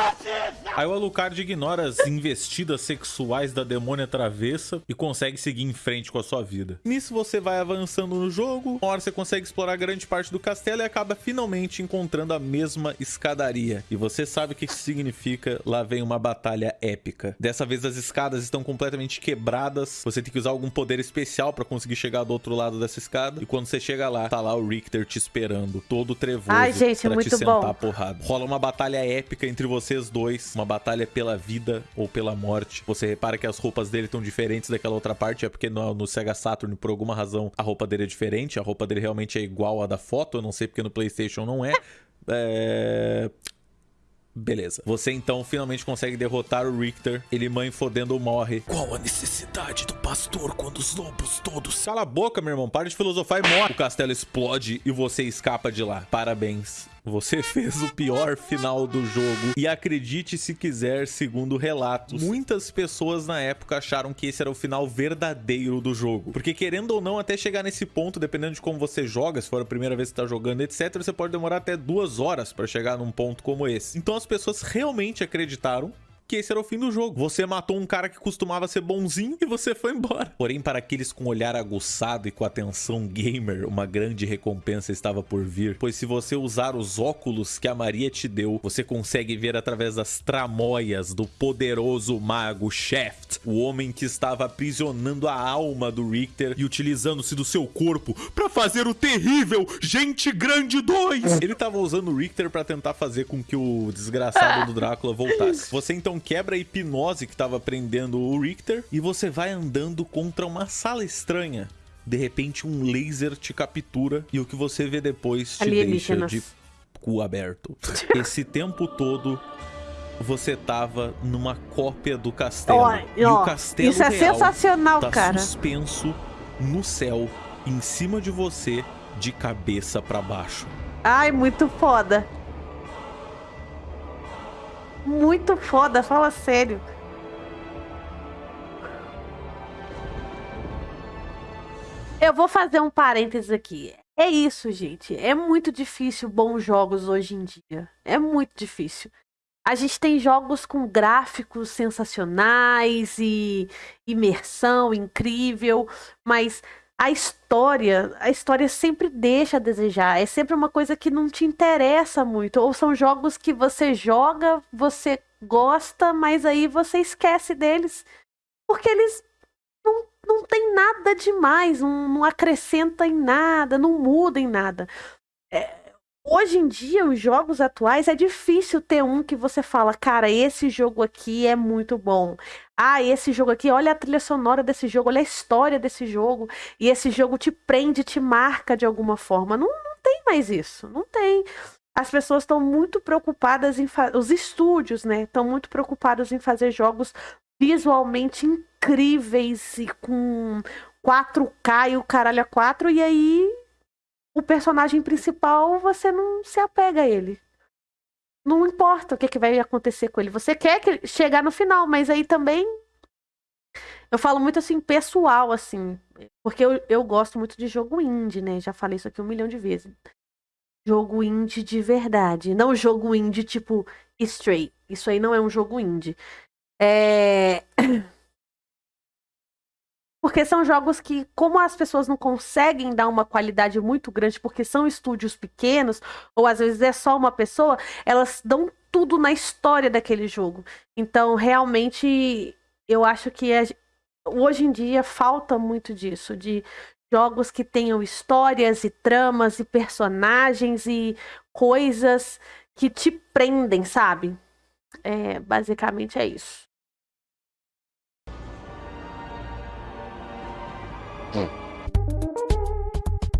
Aí o Alucard ignora as investidas sexuais da demônia travessa e consegue seguir em frente com a sua vida. Nisso você vai avançando no jogo, uma hora você consegue explorar grande parte do castelo e acaba finalmente encontrando a mesma escadaria. E você sabe o que isso significa, lá vem uma batalha épica. Dessa vez as escadas estão completamente quebradas, você tem que usar algum poder especial pra conseguir chegar do outro lado dessa escada. E quando você chega lá, tá lá o Richter te esperando, todo trevoso Ai, gente, pra te muito sentar bom. a porrada. Rola uma batalha épica entre vocês dois, uma batalha pela vida ou pela morte. Você repara que as roupas dele estão diferentes daquela outra parte, é porque no, no Sega Saturn, por alguma razão, a roupa dele é diferente, a roupa dele realmente é igual à da foto, eu não sei porque no PlayStation não é. É... Beleza. Você então finalmente consegue derrotar o Richter. Ele mãe fodendo morre. Qual a necessidade do pastor quando os lobos todos... Cala a boca, meu irmão. Para de filosofar e morre. O castelo explode e você escapa de lá. Parabéns. Você fez o pior final do jogo. E acredite se quiser, segundo relatos, muitas pessoas na época acharam que esse era o final verdadeiro do jogo. Porque querendo ou não, até chegar nesse ponto, dependendo de como você joga, se for a primeira vez que tá jogando, etc., você pode demorar até duas horas pra chegar num ponto como esse. Então as pessoas realmente acreditaram que esse era o fim do jogo. Você matou um cara que costumava ser bonzinho e você foi embora. Porém, para aqueles com olhar aguçado e com atenção gamer, uma grande recompensa estava por vir, pois se você usar os óculos que a Maria te deu, você consegue ver através das tramóias do poderoso mago Shaft, o homem que estava aprisionando a alma do Richter e utilizando-se do seu corpo para fazer o terrível Gente Grande 2. Ele estava usando o Richter para tentar fazer com que o desgraçado do Drácula voltasse. Você então quebra a hipnose que estava prendendo o Richter e você vai andando contra uma sala estranha. De repente um laser te captura e o que você vê depois te deixa de cu aberto. Esse tempo todo você tava numa cópia do castelo. Ó, e ó, o castelo isso é real sensacional, tá cara. suspenso no céu, em cima de você, de cabeça pra baixo. Ai, muito foda. Muito foda, fala sério. Eu vou fazer um parênteses aqui. É isso, gente. É muito difícil bons jogos hoje em dia. É muito difícil. A gente tem jogos com gráficos sensacionais e imersão incrível, mas a história, a história sempre deixa a desejar. É sempre uma coisa que não te interessa muito. Ou são jogos que você joga, você gosta, mas aí você esquece deles. Porque eles não, não tem nada demais, não, não acrescenta em nada, não muda em nada. É, Hoje em dia, os jogos atuais, é difícil ter um que você fala, cara, esse jogo aqui é muito bom. Ah, esse jogo aqui, olha a trilha sonora desse jogo, olha a história desse jogo. E esse jogo te prende, te marca de alguma forma. Não, não tem mais isso, não tem. As pessoas estão muito preocupadas em fazer. Os estúdios, né? Estão muito preocupados em fazer jogos visualmente incríveis e com 4K e o caralho a 4. E aí o personagem principal, você não se apega a ele. Não importa o que, que vai acontecer com ele. Você quer que chegar no final, mas aí também. Eu falo muito assim, pessoal, assim. Porque eu, eu gosto muito de jogo indie, né? Já falei isso aqui um milhão de vezes. Jogo indie de verdade. Não jogo indie tipo Stray. Isso aí não é um jogo indie. É. Porque são jogos que, como as pessoas não conseguem dar uma qualidade muito grande, porque são estúdios pequenos, ou às vezes é só uma pessoa, elas dão tudo na história daquele jogo. Então, realmente, eu acho que é, hoje em dia falta muito disso, de jogos que tenham histórias e tramas e personagens e coisas que te prendem, sabe? É, basicamente é isso. 嗯。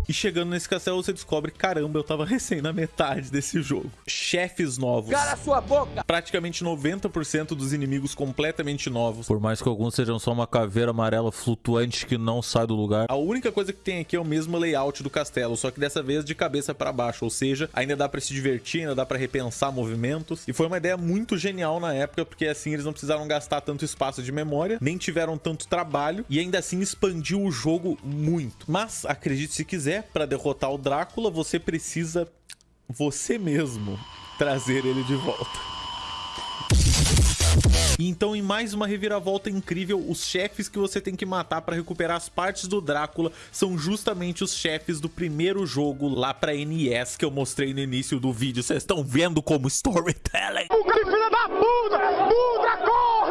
E chegando nesse castelo, você descobre, caramba, eu tava recém na metade desse jogo. Chefes novos. Cala sua boca! Praticamente 90% dos inimigos completamente novos. Por mais que alguns sejam só uma caveira amarela flutuante que não sai do lugar. A única coisa que tem aqui é o mesmo layout do castelo, só que dessa vez de cabeça para baixo, ou seja, ainda dá para se divertir, ainda dá para repensar movimentos. E foi uma ideia muito genial na época, porque assim eles não precisaram gastar tanto espaço de memória, nem tiveram tanto trabalho e ainda assim expandiu o jogo muito. Mas acredite se quiser, para derrotar o Drácula, você precisa você mesmo trazer ele de volta. Então, em mais uma reviravolta incrível, os chefes que você tem que matar para recuperar as partes do Drácula são justamente os chefes do primeiro jogo lá pra NES que eu mostrei no início do vídeo. Vocês estão vendo como storytelling? filha da puta! Puta, corno!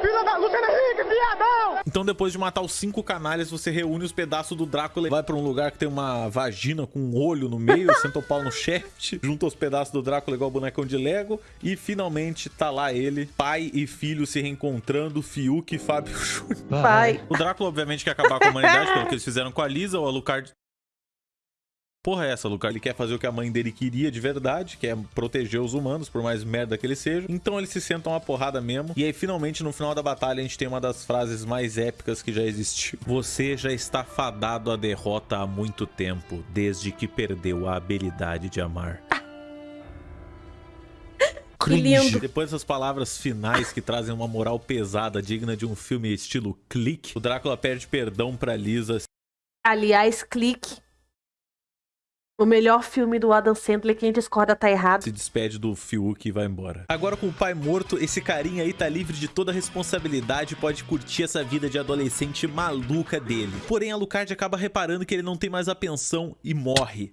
Filha da... Luciano Henrique, viadão! Então depois de matar os cinco canalhas, você reúne os pedaços do Drácula e vai pra um lugar que tem uma vagina com um olho no meio, senta o pau no shaft, junta os pedaços do Drácula igual bonecão de Lego e finalmente tá lá ele, pai e filho se reencontrando, Fiuk e Fábio Júnior. Pai. O Drácula obviamente quer acabar com a humanidade, pelo que eles fizeram com a Lisa, o Alucard Porra é essa, Lucas? Ele quer fazer o que a mãe dele queria de verdade, que é proteger os humanos, por mais merda que eles sejam. Então eles se sentam uma porrada mesmo. E aí, finalmente, no final da batalha, a gente tem uma das frases mais épicas que já existiu. Você já está fadado à derrota há muito tempo, desde que perdeu a habilidade de amar. Que lindo. Depois dessas palavras finais que trazem uma moral pesada, digna de um filme estilo Clique, o Drácula pede perdão pra Lisa. Aliás, clique. O melhor filme do Adam Sandler, quem discorda tá errado. se despede do Fiuk e vai embora. Agora com o pai morto, esse carinha aí tá livre de toda responsabilidade e pode curtir essa vida de adolescente maluca dele. Porém, a Alucard acaba reparando que ele não tem mais a pensão e morre.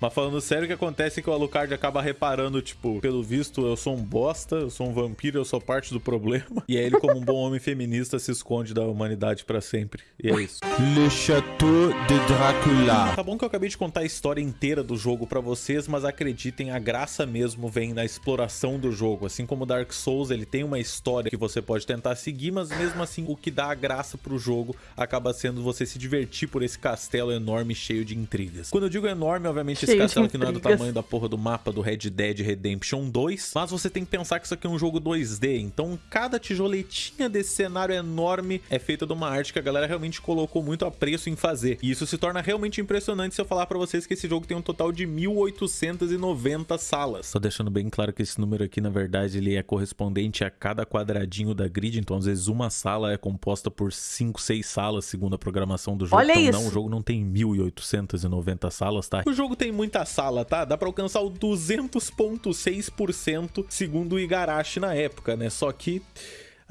Mas falando sério, o que acontece é que o Alucard acaba reparando, tipo, pelo visto, eu sou um bosta, eu sou um vampiro, eu sou parte do problema. E aí ele, como um bom homem feminista, se esconde da humanidade pra sempre. E é isso. Le Château de Dracula. Tá bom que eu acabei de contar a história inteira do jogo pra vocês, mas acreditem, a graça mesmo vem na exploração do jogo. Assim como Dark Souls, ele tem uma história que você pode tentar seguir, mas mesmo assim, o que dá a graça pro jogo acaba sendo você se divertir por esse castelo enorme cheio de intrigas. Quando eu digo enorme, obviamente, esse Cheio de castelo aqui não é do tamanho da porra do mapa do Red Dead Redemption 2, mas você tem que pensar que isso aqui é um jogo 2D, então cada tijoletinha desse cenário enorme é feita de uma arte que a galera realmente colocou muito apreço em fazer. E isso se torna realmente impressionante se eu falar pra vocês que esse jogo tem um um total de 1890 salas. Tô deixando bem claro que esse número aqui, na verdade, ele é correspondente a cada quadradinho da grid, então às vezes uma sala é composta por 5, 6 salas, segundo a programação do jogo. Olha então isso. não, o jogo não tem 1890 salas, tá? O jogo tem muita sala, tá? Dá pra alcançar o 200.6% segundo o Igarashi na época, né? Só que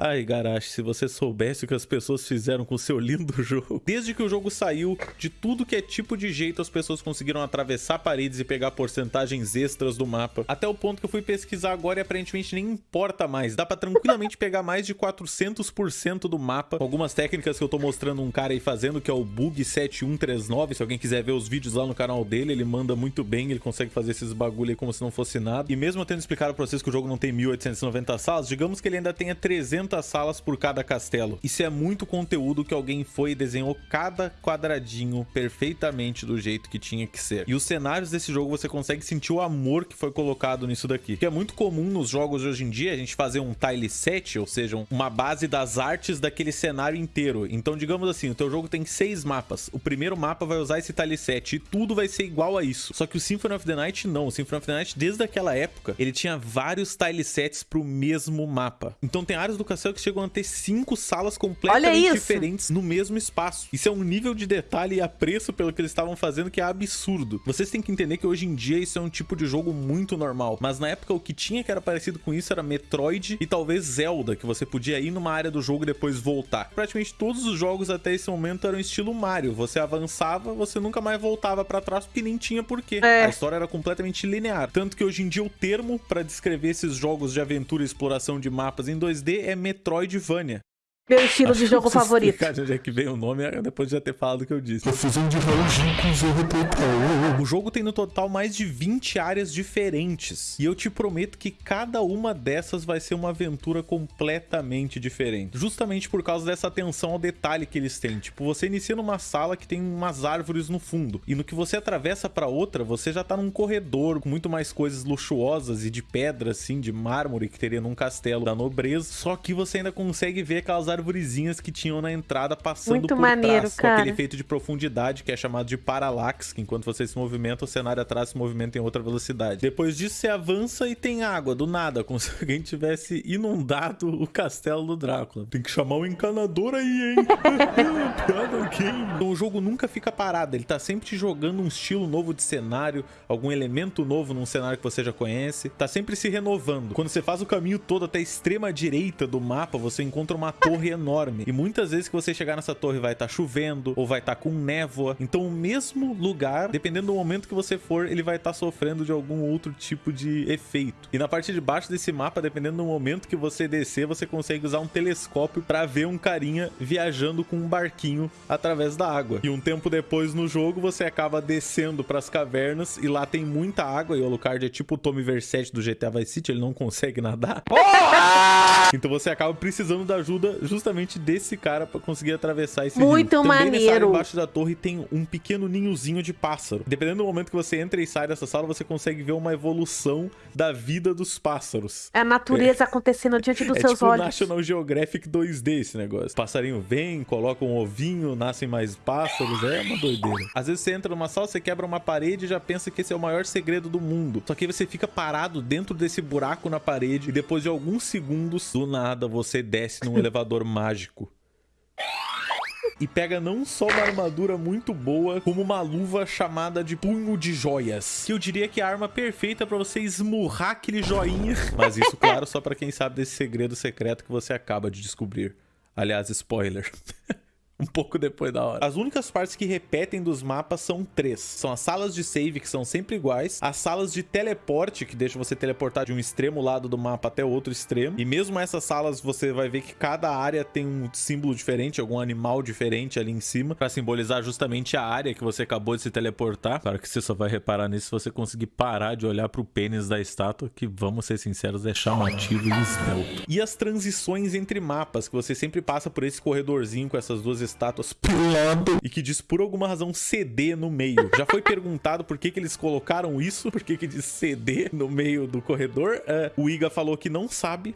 Ai, Garashi, se você soubesse o que as pessoas fizeram com o seu lindo jogo. Desde que o jogo saiu, de tudo que é tipo de jeito, as pessoas conseguiram atravessar paredes e pegar porcentagens extras do mapa. Até o ponto que eu fui pesquisar agora e aparentemente nem importa mais. Dá pra tranquilamente pegar mais de 400% do mapa. Algumas técnicas que eu tô mostrando um cara aí fazendo, que é o Bug 7139. Se alguém quiser ver os vídeos lá no canal dele, ele manda muito bem. Ele consegue fazer esses bagulho aí como se não fosse nada. E mesmo eu tendo explicado pra vocês que o jogo não tem 1890 salas, digamos que ele ainda tenha 300 salas por cada castelo. Isso é muito conteúdo que alguém foi e desenhou cada quadradinho perfeitamente do jeito que tinha que ser. E os cenários desse jogo você consegue sentir o amor que foi colocado nisso daqui. Que é muito comum nos jogos de hoje em dia a gente fazer um tile set, ou seja, uma base das artes daquele cenário inteiro. Então, digamos assim, o teu jogo tem seis mapas. O primeiro mapa vai usar esse tile set e tudo vai ser igual a isso. Só que o Symphony of the Night não. O Symphony of the Night, desde aquela época, ele tinha vários tile sets pro mesmo mapa. Então tem áreas do castelo que chegam a ter cinco salas completamente diferentes no mesmo espaço. Isso é um nível de detalhe e apreço pelo que eles estavam fazendo que é absurdo. Vocês têm que entender que hoje em dia isso é um tipo de jogo muito normal. Mas na época o que tinha que era parecido com isso era Metroid e talvez Zelda, que você podia ir numa área do jogo e depois voltar. Praticamente todos os jogos até esse momento eram estilo Mario. Você avançava, você nunca mais voltava pra trás porque nem tinha porquê. É. A história era completamente linear. Tanto que hoje em dia o termo pra descrever esses jogos de aventura e exploração de mapas em 2D é Metroidvania. Meu estilo Acho de jogo favorito. explicar de onde é que veio o nome depois de já ter falado o que eu disse. O jogo tem no total mais de 20 áreas diferentes. E eu te prometo que cada uma dessas vai ser uma aventura completamente diferente. Justamente por causa dessa atenção ao detalhe que eles têm. Tipo, você inicia numa sala que tem umas árvores no fundo. E no que você atravessa pra outra, você já tá num corredor com muito mais coisas luxuosas e de pedra, assim, de mármore que teria num castelo da nobreza. Só que você ainda consegue ver aquelas arvorezinhas que tinham na entrada passando Muito por maneiro, trás. Com cara. aquele efeito de profundidade que é chamado de parallax, que enquanto você se movimenta, o cenário atrás se movimenta em outra velocidade. Depois disso, você avança e tem água, do nada, como se alguém tivesse inundado o castelo do Drácula. Tem que chamar o encanador aí, hein? Piada game. Então o jogo nunca fica parado, ele tá sempre te jogando um estilo novo de cenário, algum elemento novo num cenário que você já conhece, tá sempre se renovando. Quando você faz o caminho todo até a extrema direita do mapa, você encontra uma torre enorme. E muitas vezes que você chegar nessa torre vai estar chovendo ou vai estar com névoa. Então o mesmo lugar, dependendo do momento que você for, ele vai estar sofrendo de algum outro tipo de efeito. E na parte de baixo desse mapa, dependendo do momento que você descer, você consegue usar um telescópio para ver um carinha viajando com um barquinho através da água. E um tempo depois no jogo, você acaba descendo para as cavernas e lá tem muita água e o Alucard é tipo o Tommy Versetti do GTA Vice City, ele não consegue nadar. Então você acaba precisando da ajuda justamente desse cara pra conseguir atravessar esse Muito rio. Também nessa área maneiro. embaixo da torre tem um pequeno ninhozinho de pássaro. Dependendo do momento que você entra e sai dessa sala, você consegue ver uma evolução da vida dos pássaros. É a natureza acontecendo diante dos é seus tipo olhos. National Geographic 2D esse negócio. Passarinho vem, coloca um ovinho, nascem mais pássaros. É uma doideira. Às vezes você entra numa sala, você quebra uma parede e já pensa que esse é o maior segredo do mundo. Só que você fica parado dentro desse buraco na parede e depois de alguns segundos, do nada, você desce num elevador mágico. E pega não só uma armadura muito boa, como uma luva chamada de Punho de Joias. Que eu diria que é a arma perfeita pra você esmurrar aquele joinha. Mas isso, claro, só pra quem sabe desse segredo secreto que você acaba de descobrir. Aliás, spoiler. Um pouco depois da hora. As únicas partes que repetem dos mapas são três. São as salas de save, que são sempre iguais. As salas de teleporte, que deixam você teleportar de um extremo lado do mapa até outro extremo. E mesmo essas salas, você vai ver que cada área tem um símbolo diferente, algum animal diferente ali em cima, pra simbolizar justamente a área que você acabou de se teleportar. Claro que você só vai reparar nisso se você conseguir parar de olhar pro pênis da estátua, que, vamos ser sinceros, é chamativo e esbelto. E as transições entre mapas, que você sempre passa por esse corredorzinho com essas duas estátuas pulando e que diz por alguma razão CD no meio. Já foi perguntado por que, que eles colocaram isso, por que, que diz CD no meio do corredor. É, o Iga falou que não sabe.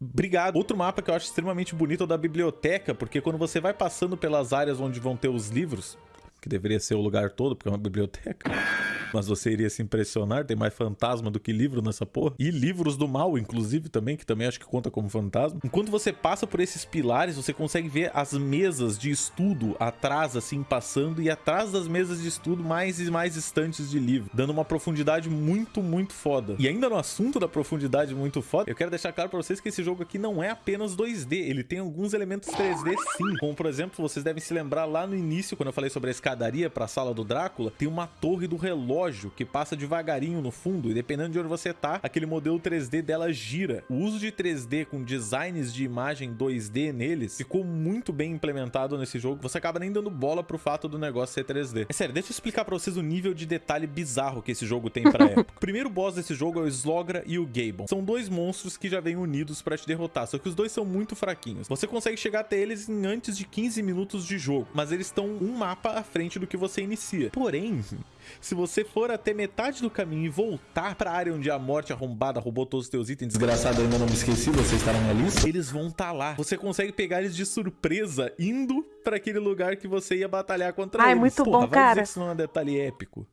Obrigado. Outro mapa que eu acho extremamente bonito é o da biblioteca, porque quando você vai passando pelas áreas onde vão ter os livros, que deveria ser o lugar todo, porque é uma biblioteca. Mas você iria se impressionar, tem mais fantasma do que livro nessa porra. E livros do mal, inclusive, também, que também acho que conta como fantasma. Enquanto você passa por esses pilares, você consegue ver as mesas de estudo atrás, assim, passando, e atrás das mesas de estudo, mais e mais estantes de livro, dando uma profundidade muito, muito foda. E ainda no assunto da profundidade muito foda, eu quero deixar claro pra vocês que esse jogo aqui não é apenas 2D, ele tem alguns elementos 3D sim, como por exemplo, vocês devem se lembrar lá no início, quando eu falei sobre a escadaria pra sala do Drácula, tem uma torre do relógio que passa devagarinho no fundo, e dependendo de onde você tá, aquele modelo 3D dela gira. O uso de 3D com designs de imagem 2D neles ficou muito bem implementado nesse jogo, você acaba nem dando bola pro fato do negócio ser 3D. É sério, deixa eu explicar pra vocês o nível de detalhe bizarro que esse jogo tem pra época. O primeiro boss desse jogo é o Slogra e o Gabon. São dois monstros que já vêm unidos pra te derrotar, só que os dois são muito fraquinhos. Você consegue chegar até eles em antes de 15 minutos de jogo, mas eles estão um mapa à frente do que você inicia. Porém, se você for até metade do caminho e voltar pra área onde a morte arrombada roubou todos os teus itens, desgraçado, ainda não me esqueci, você está na minha lista, eles vão estar tá lá. Você consegue pegar eles de surpresa indo pra aquele lugar que você ia batalhar contra Ai, eles. muito Porra, bom, vai cara. dizer que isso não é um detalhe épico.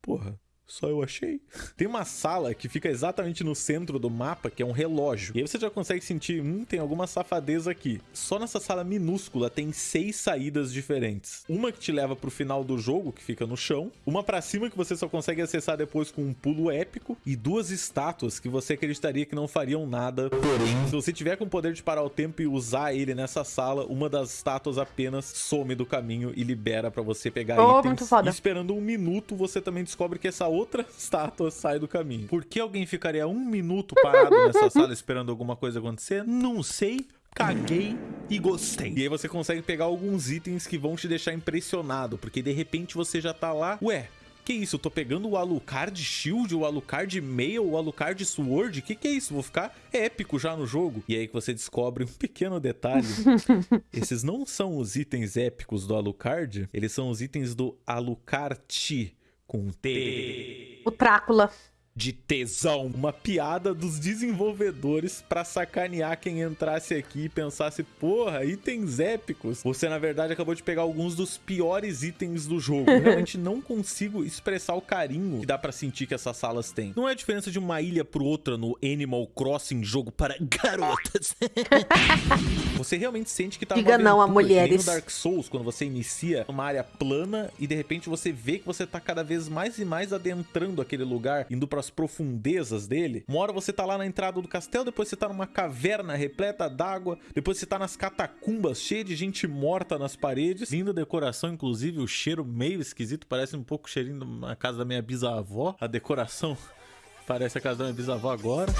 Porra. Só eu achei. Tem uma sala que fica exatamente no centro do mapa, que é um relógio. E aí você já consegue sentir, hum, tem alguma safadeza aqui. Só nessa sala minúscula tem seis saídas diferentes. Uma que te leva pro final do jogo, que fica no chão. Uma pra cima que você só consegue acessar depois com um pulo épico. E duas estátuas que você acreditaria que não fariam nada. Porém, se você tiver com o poder de parar o tempo e usar ele nessa sala, uma das estátuas apenas some do caminho e libera pra você pegar Oh, itens. muito foda. E esperando um minuto, você também descobre que essa outra estátua sai do caminho. Por que alguém ficaria um minuto parado nessa sala esperando alguma coisa acontecer? Não sei. Caguei e gostei. E aí você consegue pegar alguns itens que vão te deixar impressionado, porque de repente você já tá lá, ué, que isso? Eu tô pegando o Alucard Shield, o Alucard Mail, o Alucard Sword? Que que é isso? Vou ficar épico já no jogo. E aí que você descobre um pequeno detalhe. Esses não são os itens épicos do Alucard, eles são os itens do Alucard com T O Trácula. De tesão. Uma piada dos desenvolvedores pra sacanear quem entrasse aqui e pensasse, porra, itens épicos. Você, na verdade, acabou de pegar alguns dos piores itens do jogo. Eu realmente não consigo expressar o carinho que dá pra sentir que essas salas têm. Não é a diferença de uma ilha pro outra no Animal Crossing jogo para garotas. Você realmente sente que tá Diga não a mulheres. no Dark Souls, quando você inicia uma área plana e de repente você vê que você tá cada vez mais e mais adentrando aquele lugar, indo pras profundezas dele. Uma hora você tá lá na entrada do castelo, depois você tá numa caverna repleta d'água, depois você tá nas catacumbas, cheia de gente morta nas paredes. Linda decoração, inclusive, o cheiro meio esquisito, parece um pouco cheirinho na casa da minha bisavó. A decoração parece a casa da minha bisavó agora.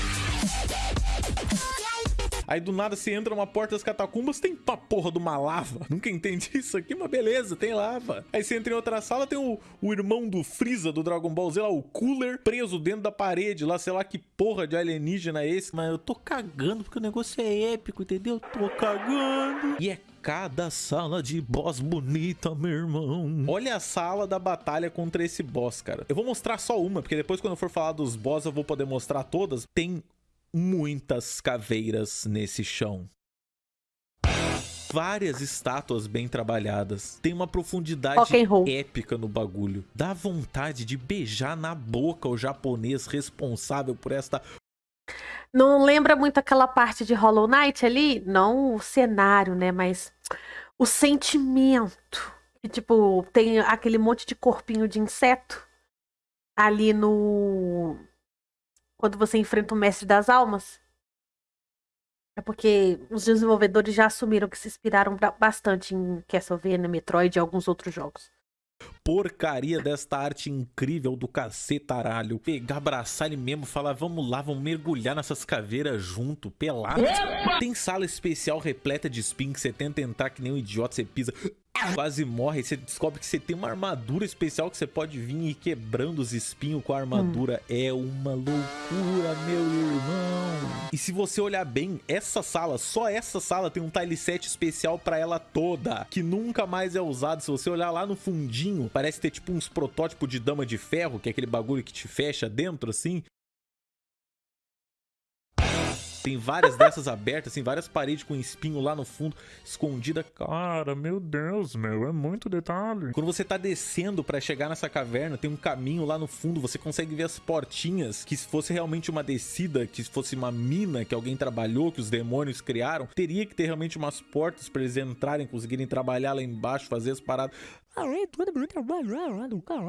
Aí do nada você entra numa porta das catacumbas, tem pra porra de uma lava. Nunca entendi isso aqui, mas beleza, tem lava. Aí você entra em outra sala, tem o, o irmão do Freeza do Dragon Ball Z lá, o Cooler, preso dentro da parede lá, sei lá que porra de alienígena é esse. Mas eu tô cagando porque o negócio é épico, entendeu? Tô cagando. E é cada sala de boss bonita, meu irmão. Olha a sala da batalha contra esse boss, cara. Eu vou mostrar só uma, porque depois quando eu for falar dos boss eu vou poder mostrar todas. Tem muitas caveiras nesse chão. Várias estátuas bem trabalhadas. Tem uma profundidade épica no bagulho. Dá vontade de beijar na boca o japonês responsável por esta Não lembra muito aquela parte de Hollow Knight ali? Não o cenário, né? Mas o sentimento. Que, tipo, tem aquele monte de corpinho de inseto ali no. Quando você enfrenta o Mestre das Almas. É porque os desenvolvedores já assumiram que se inspiraram ba- bastante em Castlevania, Metroid e alguns outros jogos. porcaria desta arte incrível do cacetaralho. Pegar, abraçar ele mesmo, falar, vamos lá, vamos mergulhar nessas caveiras junto, pelado. Tem sala especial repleta de espinho que você tenta entrar que nem um idiota, você pisa, quase morre. Você descobre que você tem uma armadura especial que você pode vir e quebrando os espinhos com a armadura. É uma loucura, meu irmão. E se você olhar bem, essa sala, só essa sala tem um tile set especial pra ela toda, que nunca mais é usado. Se você olhar lá no fundinho, parece ter tipo uns protótipos de dama de ferro, que é aquele bagulho que te fecha dentro assim. Tem várias dessas abertas, tem várias paredes com espinho lá no fundo, escondida. Cara, meu Deus, meu, é muito detalhe. Quando você tá descendo pra chegar nessa caverna, tem um caminho lá no fundo, você consegue ver as portinhas, que se fosse realmente uma descida, que se fosse uma mina que alguém trabalhou, que os demônios criaram, teria que ter realmente umas portas pra eles entrarem, conseguirem trabalhar lá embaixo, fazer as paradas.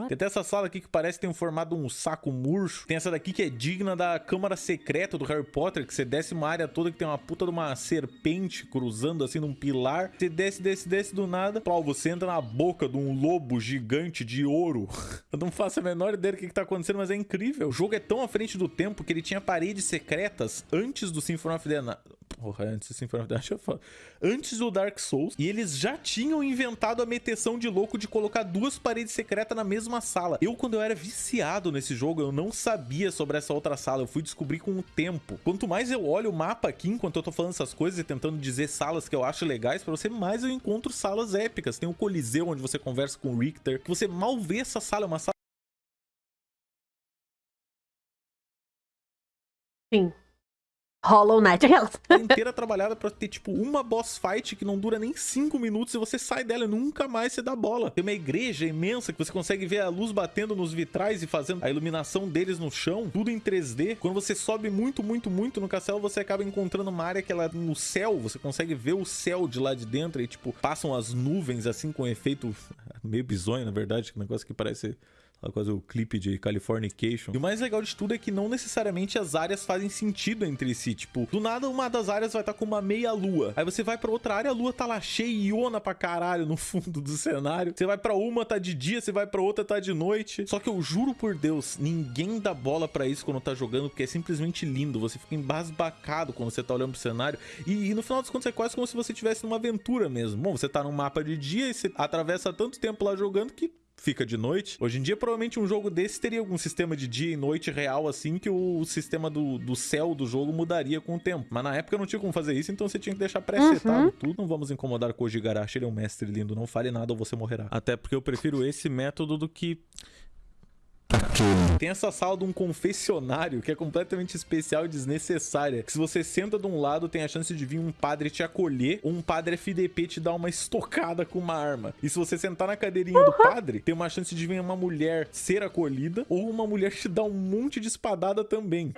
Tem até essa sala aqui que parece ter um formado um saco murcho. Tem essa daqui que é digna da câmara secreta do Harry Potter, que você desce uma área toda que tem uma puta de uma serpente cruzando assim num pilar. Você desce, desce, desce do nada. Pau, você entra na boca de um lobo gigante de ouro. Eu não faço a menor ideia do que, que tá acontecendo, mas é incrível. O jogo é tão à frente do tempo que ele tinha paredes secretas antes do Symphony of the Night. Porra, antes do Symphony of the Night. Antes do Dark Souls. E eles já tinham inventado a meteção de louco de colocar duas paredes secretas na mesma sala. Eu, quando eu era viciado nesse jogo, eu não sabia sobre essa outra sala. Eu fui descobrir com o tempo. Quanto mais eu olho o mapa aqui, enquanto eu tô falando essas coisas e tentando dizer salas que eu acho legais pra você, mais eu encontro salas épicas. Tem o Coliseu, onde você conversa com o Richter, que você mal vê essa sala, é uma sala Sim. Hollow Knight, aquelas. inteira trabalhada pra ter, tipo, uma boss fight que não dura nem 5 minutos e você sai dela e nunca mais você dá bola. Tem uma igreja imensa que você consegue ver a luz batendo nos vitrais e fazendo a iluminação deles no chão, tudo em 3D. Quando você sobe muito, muito, muito no castelo, você acaba encontrando uma área que ela no céu, você consegue ver o céu de lá de dentro e, tipo, passam as nuvens assim com efeito meio bizonho, na verdade, que negócio que parece quase o clipe de Californication. E o mais legal de tudo é que não necessariamente as áreas fazem sentido entre si. Tipo, do nada uma das áreas vai estar tá com uma meia lua. Aí você vai pra outra área, a lua tá lá cheiona pra caralho no fundo do cenário. Você vai pra uma, tá de dia, você vai pra outra, tá de noite. Só que eu juro por Deus, ninguém dá bola pra isso quando tá jogando, porque é simplesmente lindo. Você fica embasbacado quando você tá olhando pro cenário. E, e no final das contas é quase como se você estivesse numa aventura mesmo. Bom, você tá num mapa de dia e você atravessa tanto tempo lá jogando que fica de noite. Hoje em dia, provavelmente um jogo desse teria algum sistema de dia e noite real, assim, que o sistema do, do céu do jogo mudaria com o tempo. Mas na época não tinha como fazer isso, então você tinha que deixar pré-setado Uhum. tudo. Não vamos incomodar com o Gigarashi, ele é um mestre lindo, não fale nada ou você morrerá. Até porque eu prefiro esse método do que tem essa sala de um confessionário que é completamente especial e desnecessária. Que se você senta de um lado, tem a chance de vir um padre te acolher ou um padre FDP te dar uma estocada com uma arma. E se você sentar na cadeirinha do padre, tem uma chance de vir uma mulher ser acolhida ou uma mulher te dar um monte de espadada também.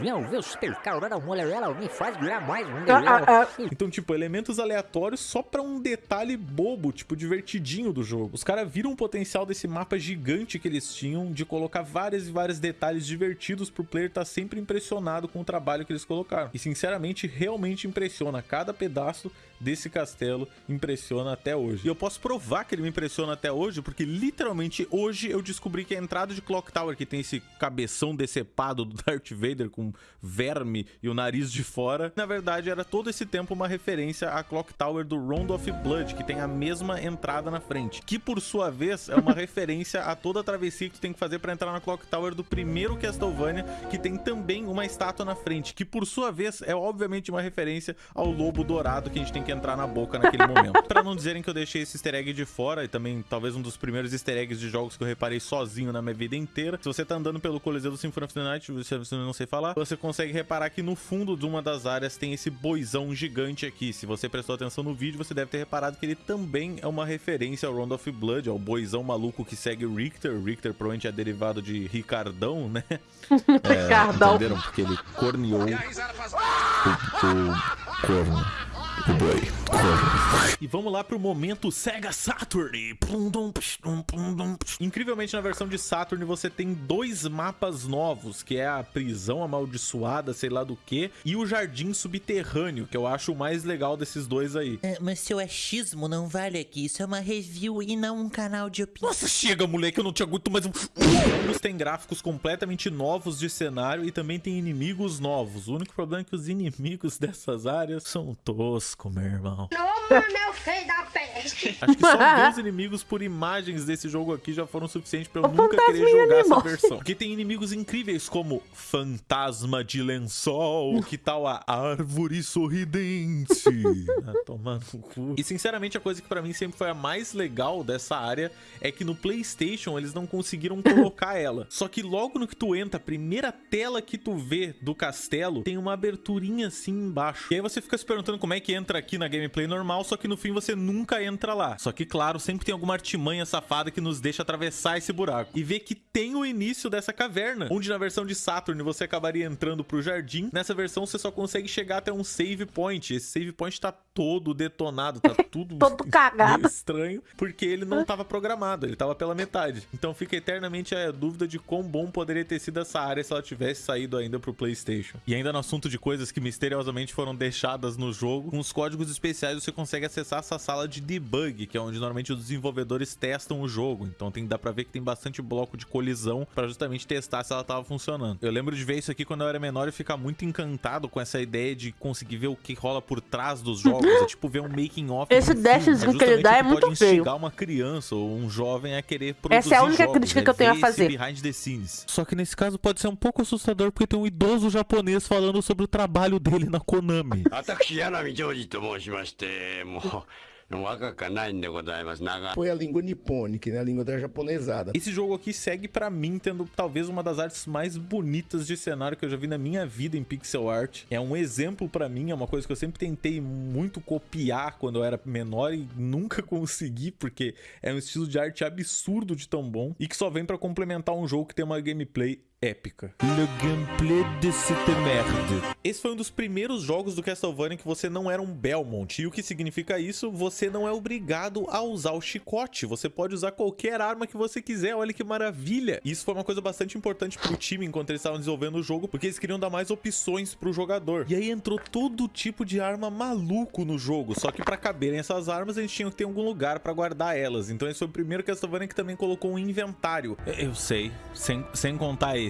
Ah, ah, Então, tipo, elementos aleatórios só pra um detalhe bobo, tipo, divertidinho do jogo. Os caras viram o potencial desse mapa gigante que eles tinham de colocar várias e vários detalhes divertidos pro player estar sempre impressionado com o trabalho que eles colocaram. E, sinceramente, realmente impressiona. Cada pedaço desse castelo impressiona até hoje. E eu posso provar que ele me impressiona até hoje, porque literalmente hoje eu descobri que a entrada de Clock Tower, que tem esse cabeção decepado do Darth Vader com verme e o nariz de fora, na verdade era todo esse tempo uma referência à Clock Tower do Round of Blood, que tem a mesma entrada na frente, que por sua vez é uma referência a toda a travessia que tu tem que fazer para entrar na Clock Tower do primeiro Castlevania, que tem também uma estátua na frente, que por sua vez é obviamente uma referência ao lobo dourado que a gente tem que entrar na boca naquele momento. Pra não dizerem que eu deixei esse easter egg de fora, e também talvez um dos primeiros easter eggs de jogos que eu reparei sozinho na minha vida inteira. Se você tá andando pelo Coliseu do Symphony of the Night, se você não sei falar, você consegue reparar que no fundo de uma das áreas tem esse boizão gigante aqui. Se você prestou atenção no vídeo, você deve ter reparado que ele também é uma referência ao Round of Blood, ao boizão maluco que segue Richter. Richter provavelmente é derivado de Ricardão, né? É, Ricardão. Entenderam? Porque ele corneou o, o corno. E vamos lá pro momento Sega Saturn. Incrivelmente, na versão de Saturn, você tem dois mapas novos, que é a prisão amaldiçoada, sei lá do que, e o jardim subterrâneo, que eu acho o mais legal desses dois aí. É, mas seu achismo não vale aqui. Isso é uma review e não um canal de opinião. Nossa, chega, moleque, eu não te aguento mais um. Ambos têm gráficos completamente novos de cenário e também tem inimigos novos. O único problema é que os inimigos dessas áreas são toscos, meu irmão. Toma, meu filho da pé! Acho que só os inimigos por imagens desse jogo aqui já foram suficientes pra eu O nunca querer jogar essa animal. versão. Porque tem inimigos incríveis como Fantasma de Lençol, que tal a Árvore Sorridente. ah, tomando no cu. E sinceramente a coisa que pra mim sempre foi a mais legal dessa área é que no PlayStation eles não conseguiram colocar ela. Só que logo no que tu entra, a primeira tela que tu vê do castelo tem uma aberturinha assim embaixo. E aí você fica se perguntando como é que entra aqui na gameplay normal, só que no fim você nunca entra lá. Só que claro, sempre tem alguma artimanha safada que nos deixa atravessar esse buraco. E ver que tem o início dessa caverna, onde na versão de Saturn você acabaria entrando pro jardim. Nessa versão você só consegue chegar até um save point. Esse save point tá todo detonado, tá tudo Todo cagado. estranho, porque ele não tava programado, ele tava pela metade. Então fica eternamente a dúvida de quão bom poderia ter sido essa área se ela tivesse saído ainda pro PlayStation. E ainda no assunto de coisas que misteriosamente foram deixadas no jogo, com os códigos especiais você consegue acessar essa sala de debug, que é onde normalmente os desenvolvedores testam o jogo. Então tem dá pra ver que tem bastante bloco de colisão pra justamente testar se ela tava funcionando. Eu lembro de ver isso aqui quando eu era menor e ficar muito encantado com essa ideia de conseguir ver o que rola por trás dos jogos. É tipo ver um making off. Esse um dashzinho filme. que ele dá é muito pode feio. instigar uma criança ou um jovem a querer produzir Essa é a única jogos, crítica é que eu tenho a fazer. behind the scenes. Só que nesse caso pode ser um pouco assustador porque tem um idoso japonês falando sobre o trabalho dele na Konami. Foi a língua nipônica, né? A língua da japonesada. Esse jogo aqui segue para mim tendo talvez uma das artes mais bonitas de cenário que eu já vi na minha vida em pixel art. É um exemplo para mim, é uma coisa que eu sempre tentei muito copiar quando eu era menor e nunca consegui, porque é um estilo de arte absurdo de tão bom e que só vem para complementar um jogo que tem uma gameplay épica. Le gameplay de cette merde. Esse foi um dos primeiros jogos do Castlevania que você não era um Belmont. E o que significa isso? Você não é obrigado a usar o chicote. Você pode usar qualquer arma que você quiser. Olha que maravilha. Isso foi uma coisa bastante importante pro time enquanto eles estavam desenvolvendo o jogo, porque eles queriam dar mais opções pro jogador. E aí entrou todo tipo de arma maluco no jogo. Só que pra caberem essas armas, eles tinham que ter algum lugar pra guardar elas. Então esse foi o primeiro Castlevania que também colocou um inventário. Eu sei, sem, sem contar esse.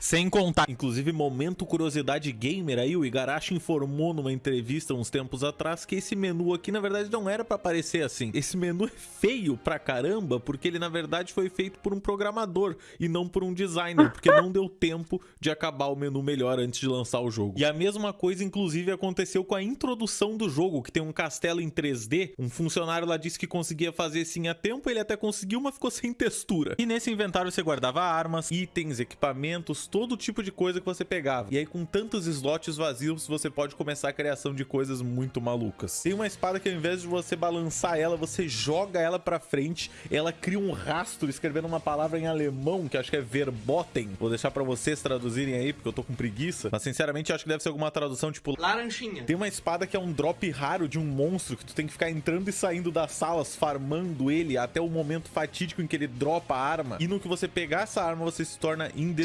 Sem contar, inclusive, momento curiosidade gamer aí, o Igarashi informou numa entrevista uns tempos atrás que esse menu aqui, na verdade, não era pra aparecer assim. Esse menu é feio pra caramba, porque ele, na verdade, foi feito por um programador e não por um designer, porque não deu tempo de acabar o menu melhor antes de lançar o jogo. E a mesma coisa, inclusive, aconteceu com a introdução do jogo, que tem um castelo em 3D. Um funcionário lá disse que conseguia fazer sim a tempo, ele até conseguiu, mas ficou sem textura. E nesse inventário você guardava armas, itens, equipamentos, todo tipo de coisa que você pegava. E aí, com tantos slots vazios, você pode começar a criação de coisas muito malucas. Tem uma espada que ao invés de você balançar ela, você joga ela pra frente, ela cria um rastro escrevendo uma palavra em alemão, que acho que é verboten. Vou deixar pra vocês traduzirem aí, porque eu tô com preguiça. Mas sinceramente, acho que deve ser alguma tradução tipo Laranjinha. tem uma espada que é um drop raro de um monstro que tu tem que ficar entrando e saindo das salas, farmando ele até o momento fatídico em que ele dropa a arma. E no que você pegar essa arma, você se torna indestrutível.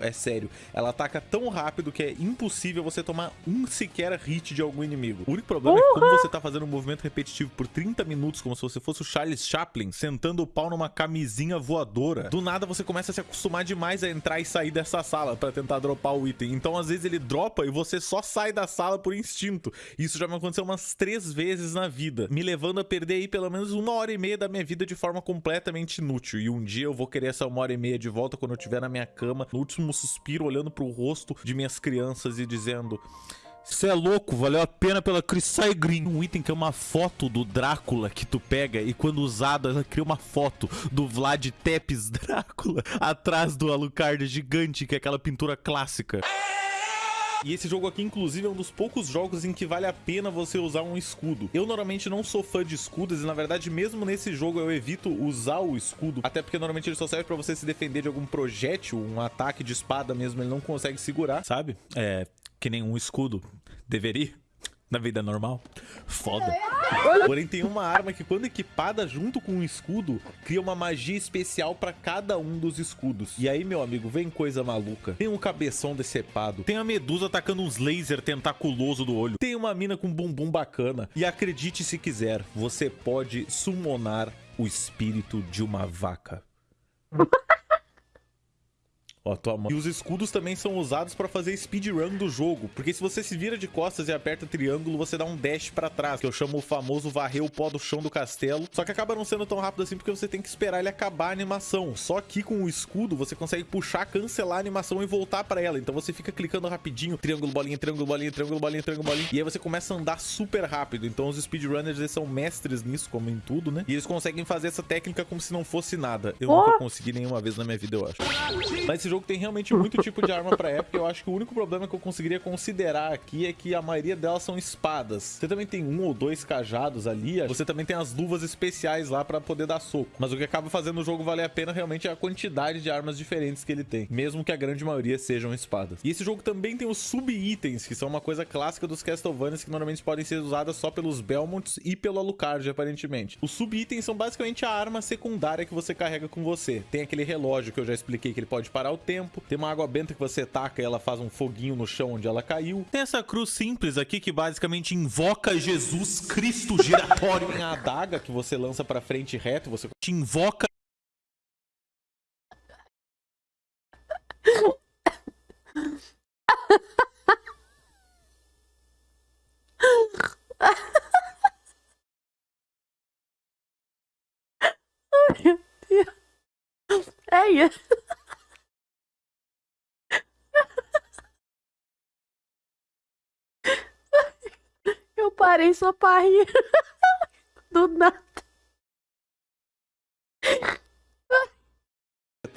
É sério. Ela ataca tão rápido que é impossível você tomar um sequer hit de algum inimigo. O único problema é que como você tá fazendo um movimento repetitivo por 30 minutos, como se você fosse o Charles Chaplin, sentando o pau numa camisinha voadora, do nada você começa a se acostumar demais a entrar e sair dessa sala pra tentar dropar o item. Então, às vezes, ele dropa e você só sai da sala por instinto. Isso já me aconteceu umas três vezes na vida, me levando a perder aí pelo menos uma hora e meia da minha vida de forma completamente inútil. E um dia eu vou querer essa uma hora e meia de volta quando eu estiver na minha cama, no último suspiro, olhando pro rosto de minhas crianças e dizendo. Você é louco, valeu a pena pela Crisai Green. Um item que é uma foto do Drácula que tu pega e quando usado ela cria uma foto do Vlad Tepes Drácula atrás do Alucard gigante, que é aquela pintura clássica. E esse jogo aqui, inclusive, é um dos poucos jogos em que vale a pena você usar um escudo. Eu normalmente não sou fã de escudos e, na verdade, mesmo nesse jogo eu evito usar o escudo. Até porque normalmente ele só serve pra você se defender de algum projétil, um ataque de espada mesmo, ele não consegue segurar, sabe? É, que nem um escudo deveria. Na vida normal. Foda. Porém, tem uma arma que, quando equipada junto com um escudo, cria uma magia especial pra cada um dos escudos. E aí, meu amigo, vem coisa maluca. Tem um cabeção decepado. Tem a medusa atacando uns laser tentaculoso do olho. Tem uma mina com bumbum bacana. E acredite se quiser, você pode summonar o espírito de uma vaca. Ó, tua mão. E os escudos também são usados pra fazer speedrun do jogo, porque se você se vira de costas e aperta triângulo, você dá um dash pra trás, que eu chamo o famoso varrer o pó do chão do castelo. Só que acaba não sendo tão rápido assim porque você tem que esperar ele acabar a animação. Só que com o escudo você consegue puxar, cancelar a animação e voltar pra ela. Então você fica clicando rapidinho, triângulo, bolinha, triângulo, bolinha, triângulo, bolinha, triângulo, bolinha. E aí você começa a andar super rápido. Então os speedrunners eles são mestres nisso, como em tudo, né? E eles conseguem fazer essa técnica como se não fosse nada. Eu Oh! nunca consegui nenhuma vez na minha vida, eu acho. Mas esse jogo tem realmente muito tipo de arma pra época. Eu acho que o único problema que eu conseguiria considerar aqui é que a maioria delas são espadas. Você também tem um ou dois cajados ali. Você também tem as luvas especiais lá pra poder dar soco. Mas o que acaba fazendo o jogo valer a pena realmente é a quantidade de armas diferentes que ele tem. Mesmo que a grande maioria sejam espadas. E esse jogo também tem os sub-itens, que são uma coisa clássica dos Castlevanias que normalmente podem ser usadas só pelos Belmonts e pelo Alucard, aparentemente. Os sub-itens são basicamente a arma secundária que você carrega com você. Tem aquele relógio que eu já expliquei que ele pode parar o tempo. Tem uma água benta que você taca e ela faz um foguinho no chão onde ela caiu. Tem essa cruz simples aqui que basicamente invoca Jesus Cristo giratório. Tem a adaga que você lança pra frente reto, você Te invoca Meu Deus. É isso. Eu parei só pra rir. Do nada.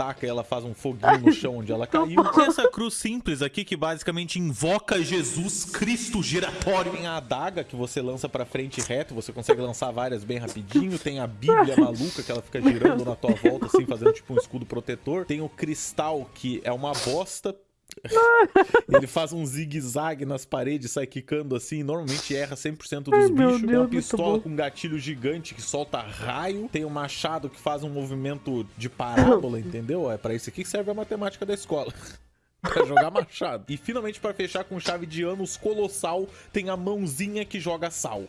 taca e ela faz um foguinho no chão onde ela caiu. Tem essa cruz simples aqui que basicamente invoca Jesus Cristo giratório. Tem a adaga que você lança pra frente reto, você consegue lançar várias bem rapidinho. Tem a Bíblia maluca que ela fica girando na tua volta, assim, fazendo tipo um escudo protetor. Tem o cristal, que é uma bosta. Ele faz um zigue-zague nas paredes, sai quicando assim, normalmente erra 100% dos Ai, bichos. Tem uma pistola com um gatilho gigante que solta raio. Tem um machado que faz um movimento de parábola, entendeu? É pra isso aqui que serve a matemática da escola. Pra jogar machado. E finalmente, pra fechar com chave de anos colossal, tem a mãozinha que joga sal.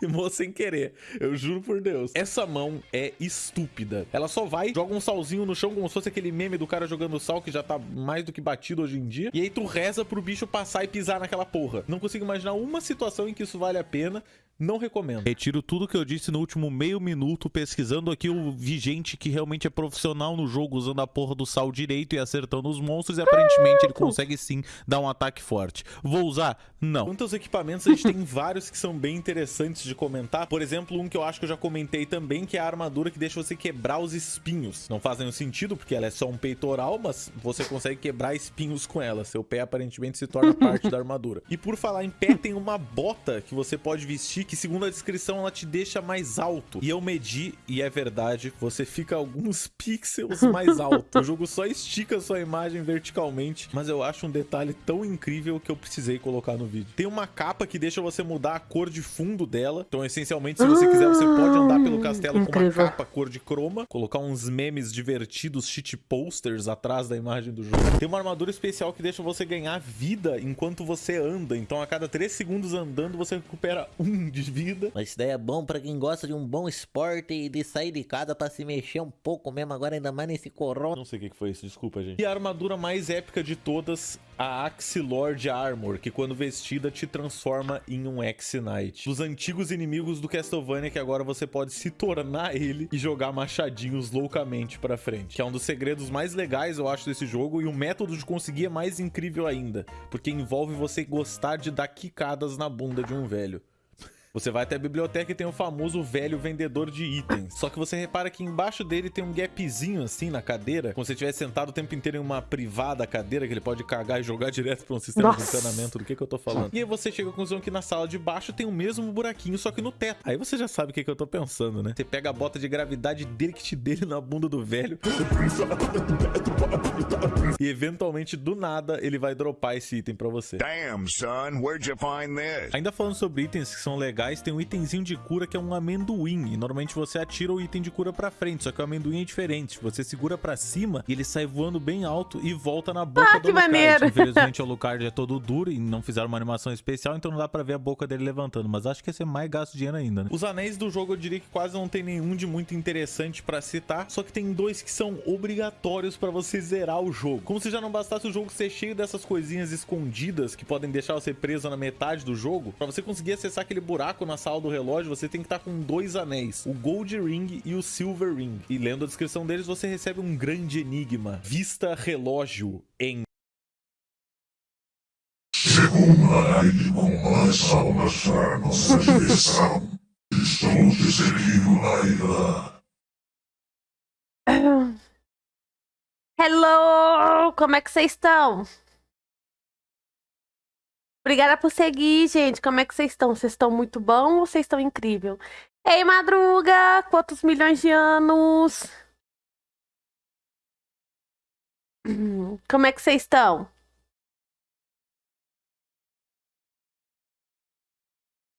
Queimou sem querer. Eu juro por Deus. Essa mão é estúpida. Ela só vai, joga um salzinho no chão como se fosse aquele meme do cara jogando sal que já tá mais do que batido hoje em dia. E aí tu reza pro bicho passar e pisar naquela porra. Não consigo imaginar uma situação em que isso vale a pena. Não recomendo. Retiro tudo que eu disse no último meio minuto, pesquisando aqui. Eu vi gente que realmente é profissional no jogo, usando a porra do sal direito e acertando os monstros. E aparentemente ele consegue sim dar um ataque forte. Vou usar? Não. Quanto aos equipamentos, a gente tem vários que são bem interessantes de comentar. Por exemplo, um que eu acho que eu já comentei também, que é a armadura que deixa você quebrar os espinhos. Não faz nenhum sentido, porque ela é só um peitoral, mas você consegue quebrar espinhos com ela. Seu pé aparentemente se torna parte da armadura. E por falar em pé, tem uma bota que você pode vestir, que segundo a descrição, ela te deixa mais alto. E eu medi, e é verdade, você fica alguns pixels mais alto. O jogo só estica sua imagem verticalmente, mas eu acho um detalhe tão incrível que eu precisei colocar no vídeo. Tem uma capa que deixa você mudar a cor de fundo dela. Então, essencialmente, se você quiser, você pode andar pelo castelo com uma Incrível. capa cor de croma, colocar uns memes divertidos, cheat posters atrás da imagem do jogo. Tem uma armadura especial que deixa você ganhar vida enquanto você anda. Então, a cada 3 segundos andando, você recupera um de vida. Mas isso daí é bom pra quem gosta de um bom esporte e de sair de casa pra se mexer um pouco mesmo agora, ainda mais nesse corona. Não sei o que que foi isso, desculpa, gente. E a armadura mais épica de todas, a Axe Lord Armor, que quando vestida te transforma em um X-Knight. Dos antigos inimigos do Castlevania, que agora você pode se tornar ele e jogar machadinhos loucamente pra frente. Que é um dos segredos mais legais, eu acho, desse jogo, e o método de conseguir é mais incrível ainda, porque envolve você gostar de dar quicadas na bunda de um velho. Você vai até a biblioteca e tem o famoso velho vendedor de itens. Só que você repara que embaixo dele tem um gapzinho assim na cadeira, como se você estivesse sentado o tempo inteiro em uma privada cadeira que ele pode cagar e jogar direto pra um sistema de Nossa. encanamento. Do que que eu tô falando? E aí você chega à conclusão que na sala de baixo tem o mesmo buraquinho, só que no teto. Aí você já sabe o que que eu tô pensando, né? Você pega a bota de gravidade dele dele na bunda do velho. E eventualmente, do nada, ele vai dropar esse item pra você. Damn, son, where'd you find this? Ainda falando sobre itens que são legais locais tem um itemzinho de cura que é um amendoim. E normalmente você atira o item de cura pra frente, só que o amendoim é diferente. Você segura pra cima e ele sai voando bem alto e volta na boca Ah, do que Alucard. maneiro. Infelizmente o Alucard é todo duro e não fizeram uma animação especial, então não dá pra ver a boca dele levantando. Mas acho que ia ser mais gasto dinheiro ainda, né? Os anéis do jogo eu diria que quase não tem nenhum de muito interessante pra citar, só que tem dois que são obrigatórios pra você zerar o jogo. Como se já não bastasse o jogo ser cheio dessas coisinhas escondidas que podem deixar você preso na metade do jogo, pra você conseguir acessar aquele buraco na sala do relógio, você tem que estar com dois anéis, o Gold Ring e o Silver Ring. E lendo a descrição deles, você recebe um grande enigma. Vista relógio em Segunda com mais almas para nossa direção. Estou te seguindo, Laila. Hello! Como é que vocês estão? Obrigada por seguir, gente. Como é que vocês estão? Vocês estão muito bom ou vocês estão incrível? Ei, Madruga! Quantos milhões de anos? Como é que vocês estão?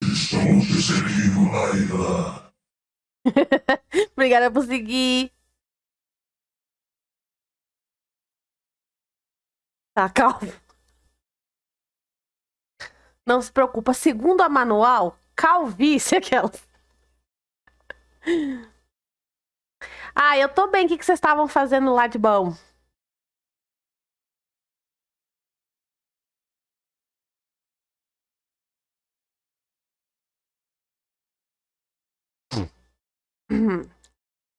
Estou te seguindo, Laila. Obrigada por seguir. Tá, calma. Não se preocupa. Segundo a manual, calvície aquela. Ah, eu tô bem. O que que vocês estavam fazendo lá de bom?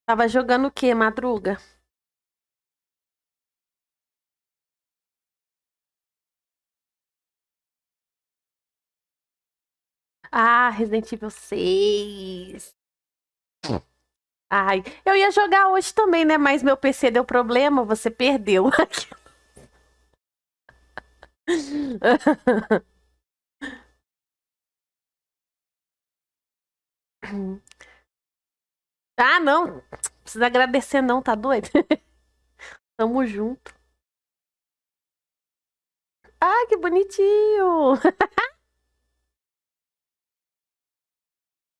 Tava jogando o quê, Madruga? Ah, Resident Evil 6. Ai, eu ia jogar hoje também, né? Mas meu PC deu problema, você perdeu. Ah, não. Precisa agradecer, não, tá doido? Tamo junto. Ah, que bonitinho!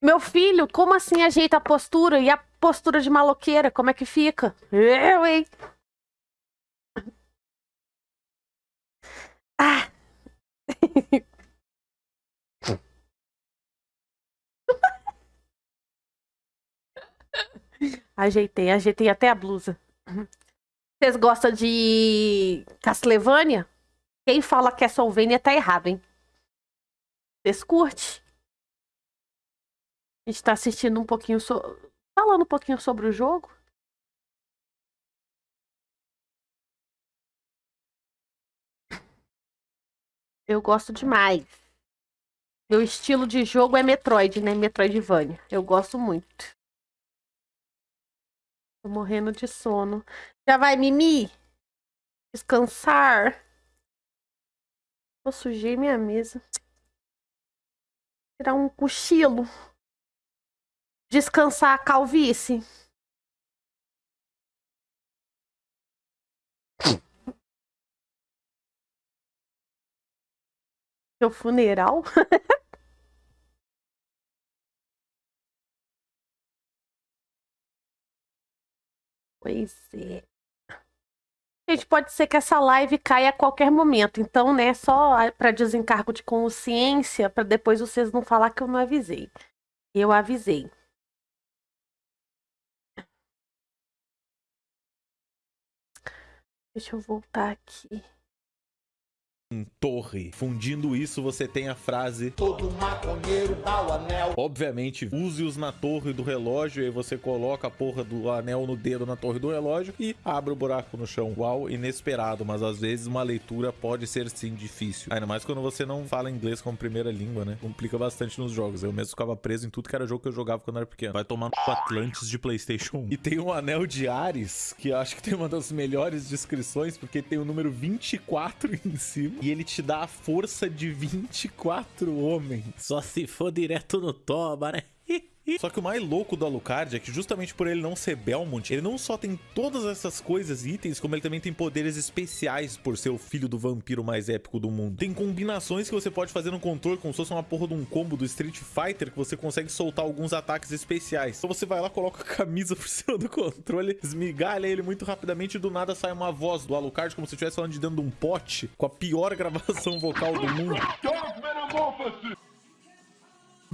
Meu filho, como assim ajeita a postura? E a postura de maloqueira, como é que fica? Eu, hein? Ah! Ajeitei, ajeitei até a blusa. Vocês gostam de Castlevania? Quem fala que é Solvênia tá errado, hein? Vocês curtem? A gente tá assistindo um pouquinho so... falando um pouquinho sobre o jogo. Eu gosto demais. Meu estilo de jogo é Metroid, né? Metroidvania. Eu gosto muito. Tô morrendo de sono. Já vai, Mimi? Descansar. Eu sujei minha mesa. Tirar um cochilo. Descansar a calvície. Seu funeral? Pois é. Gente, pode ser que essa live caia a qualquer momento. Então, né, só para desencargo de consciência, para depois vocês não falar que eu não avisei. Eu avisei. Deixa eu voltar aqui. Torre. Fundindo isso, você tem a frase Todo maconheiro dá o anel. Obviamente, use-os na torre do relógio e aí você coloca a porra do anel no dedo na torre do relógio e abre o buraco no chão. Uau, inesperado, mas às vezes uma leitura pode ser sim difícil. Ainda mais quando você não fala inglês como primeira língua, né? Complica bastante nos jogos. Eu mesmo ficava preso em tudo que era jogo que eu jogava quando era pequeno. Vai tomar no Atlantis de PlayStation 1. E tem um anel de Ares, que eu acho que tem uma das melhores descrições, porque tem o número 24 em cima e ele te dá a força de 24 homens. Só se for direto no toba, né? E só que o mais louco do Alucard é que justamente por ele não ser Belmont, ele não só tem todas essas coisas e itens, como ele também tem poderes especiais por ser o filho do vampiro mais épico do mundo. Tem combinações que você pode fazer no controle, como se fosse uma porra de um combo do Street Fighter, que você consegue soltar alguns ataques especiais. Então você vai lá, coloca a camisa por cima do controle, esmigalha ele muito rapidamente e do nada sai uma voz do Alucard, como se estivesse falando de dentro de um pote, com a pior gravação vocal do mundo.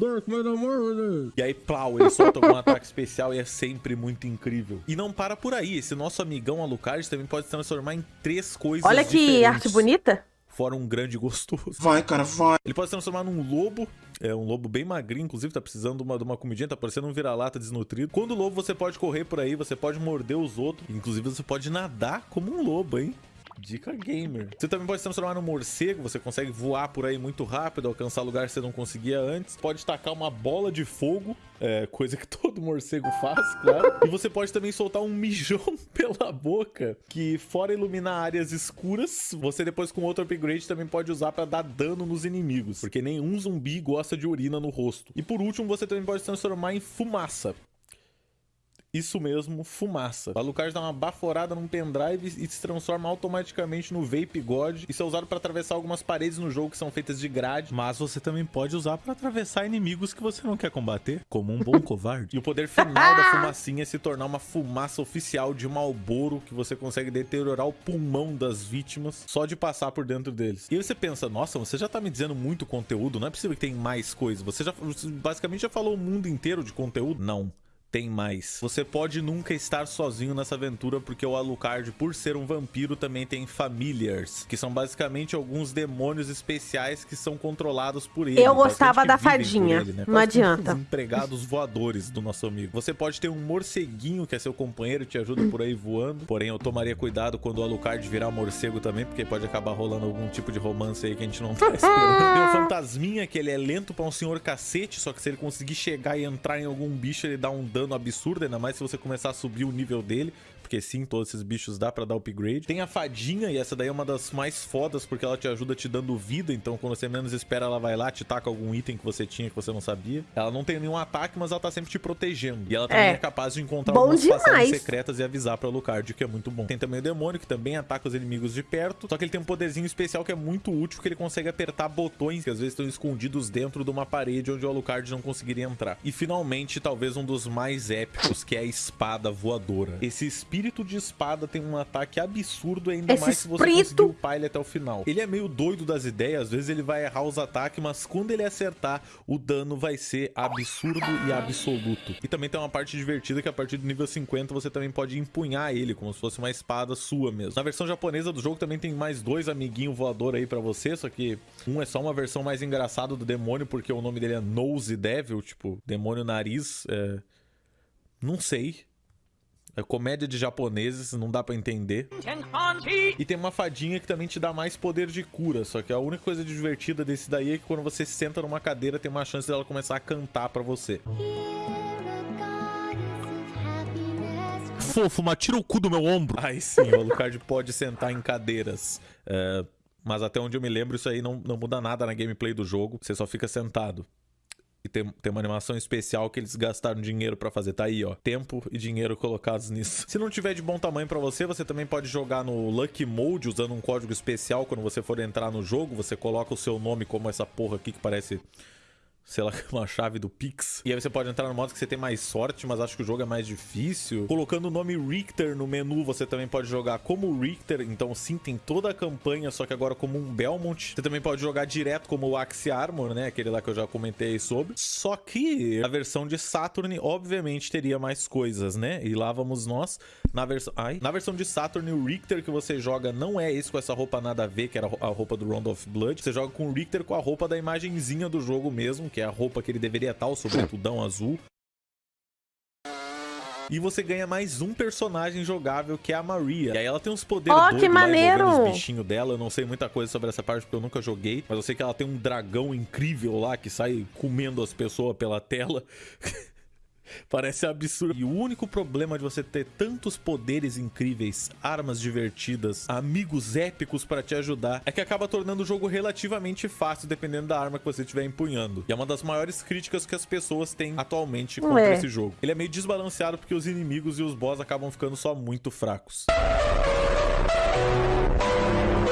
Dark Metamorphosis! E aí, plau, ele solta algum ataque especial e é sempre muito incrível. E não para por aí, esse nosso amigão Alucard também pode se transformar em três coisas Olha que diferentes. arte bonita. Fora um grande gostoso. Vai, cara, vai! Ele pode se transformar num lobo, é um lobo bem magrinho, inclusive tá precisando de uma, de uma comidinha, tá parecendo um vira-lata desnutrido. Quando lobo, você pode correr por aí, você pode morder os outros, inclusive você pode nadar como um lobo, hein? Dica gamer. Você também pode se transformar num morcego, você consegue voar por aí muito rápido, alcançar lugar que você não conseguia antes. Pode tacar uma bola de fogo, é, coisa que todo morcego faz, claro. E você pode também soltar um mijão pela boca, que fora iluminar áreas escuras, você depois com outro upgrade também pode usar pra dar dano nos inimigos, porque nenhum zumbi gosta de urina no rosto. E por último, você também pode se transformar em fumaça. Isso mesmo, fumaça. O Alucard dá uma baforada num pendrive e se transforma automaticamente no Vape God. Isso é usado para atravessar algumas paredes no jogo que são feitas de grade, mas você também pode usar para atravessar inimigos que você não quer combater, como um bom covarde. E o poder final da fumacinha é se tornar uma fumaça oficial de Malboro que você consegue deteriorar o pulmão das vítimas só de passar por dentro deles. E aí você pensa, nossa, você já tá me dizendo muito conteúdo, não é possível que tem mais coisa. Você já você basicamente já falou o mundo inteiro de conteúdo? Não tem mais. Você pode nunca estar sozinho nessa aventura, porque o Alucard, por ser um vampiro, também tem familiars, que são basicamente alguns demônios especiais que são controlados por ele. Eu gostava da fadinha. ele, né? Não adianta. Os empregados voadores do nosso amigo. Você pode ter um morceguinho, que é seu companheiro, te ajuda por aí voando. Porém, eu tomaria cuidado quando o Alucard virar morcego também, porque pode acabar rolando algum tipo de romance aí que a gente não tá esperando. Tem o fantasminha, que ele é lento pra um senhor cacete, só que se ele conseguir chegar e entrar em algum bicho, ele dá um dano absurdo, ainda mais se você começar a subir o nível dele. Porque sim, todos esses bichos dá pra dar upgrade. Tem a fadinha, e essa daí é uma das mais fodas, porque ela te ajuda te dando vida. Então, quando você menos espera, ela vai lá, te taca algum item que você tinha que você não sabia. Ela não tem nenhum ataque, mas ela tá sempre te protegendo. E ela também é, É. capaz de encontrar Bom algumas passagens demais. secretas e avisar pra Alucard, o que é muito bom. Tem também o demônio, que também ataca os inimigos de perto. Só que ele tem um poderzinho especial que é muito útil, que ele consegue apertar botões que às vezes estão escondidos dentro de uma parede onde o Alucard não conseguiria entrar. E finalmente, talvez um dos mais épicos, que é a espada voadora. Esse espírito de espada tem um ataque absurdo, ainda Esse mais se você espírito- conseguir upar ele até o final. Ele é meio doido das ideias, às vezes ele vai errar os ataques, mas quando ele acertar, o dano vai ser absurdo e absoluto. E também tem uma parte divertida que a partir do nível 50 você também pode empunhar ele, como se fosse uma espada sua mesmo. Na versão japonesa do jogo também tem mais dois amiguinhos voador aí pra você, só que um é só uma versão mais engraçada do demônio, porque o nome dele é Nose Devil, tipo, demônio nariz, é... Não sei. É comédia de japoneses, não dá pra entender. E tem uma fadinha que também te dá mais poder de cura. Só que a única coisa divertida desse daí é que quando você senta numa cadeira, tem uma chance dela começar a cantar pra você. Fofo, mas tira o cu do meu ombro. Aí sim, o Alucard pode sentar em cadeiras. É, mas até onde eu me lembro, isso aí não, não muda nada na gameplay do jogo. Você só fica sentado. E tem, tem uma animação especial que eles gastaram dinheiro pra fazer. Tá aí, ó. Tempo e dinheiro colocados nisso. Se não tiver de bom tamanho pra você, você também pode jogar no Lucky Mode usando um código especial. Quando você for entrar no jogo, você coloca o seu nome como essa porra aqui que parece sei lá, uma chave do Pix. E aí você pode entrar no modo que você tem mais sorte, mas acho que o jogo é mais difícil. Colocando o nome Richter no menu, você também pode jogar como Richter. Então sim, tem toda a campanha, só que agora como um Belmont. Você também pode jogar direto como o Axe Armor, né? Aquele lá que eu já comentei sobre. Só que a versão de Saturn, obviamente, teria mais coisas, né? E lá vamos nós. Na versão... Ai. Na versão de Saturn, o Richter que você joga não é esse com essa roupa nada a ver, que era a roupa do Round of Blood. Você joga com o Richter com a roupa da imagenzinha do jogo mesmo, que é a roupa que ele deveria estar, o sobretudão azul. E você ganha mais um personagem jogável, que é a Maria. E aí ela tem uns poderes Ó, doidos que maneiro! os bichinhos dela. Eu não sei muita coisa sobre essa parte porque eu nunca joguei. Mas eu sei que ela tem um dragão incrível lá que sai comendo as pessoas pela tela. Parece absurdo. E o único problema de você ter tantos poderes incríveis, armas divertidas, amigos épicos para te ajudar, é que acaba tornando o jogo relativamente fácil dependendo da arma que você estiver empunhando. E é uma das maiores críticas que as pessoas têm atualmente contra Ué. esse jogo. Ele é meio desbalanceado porque os inimigos e os boss acabam ficando só muito fracos.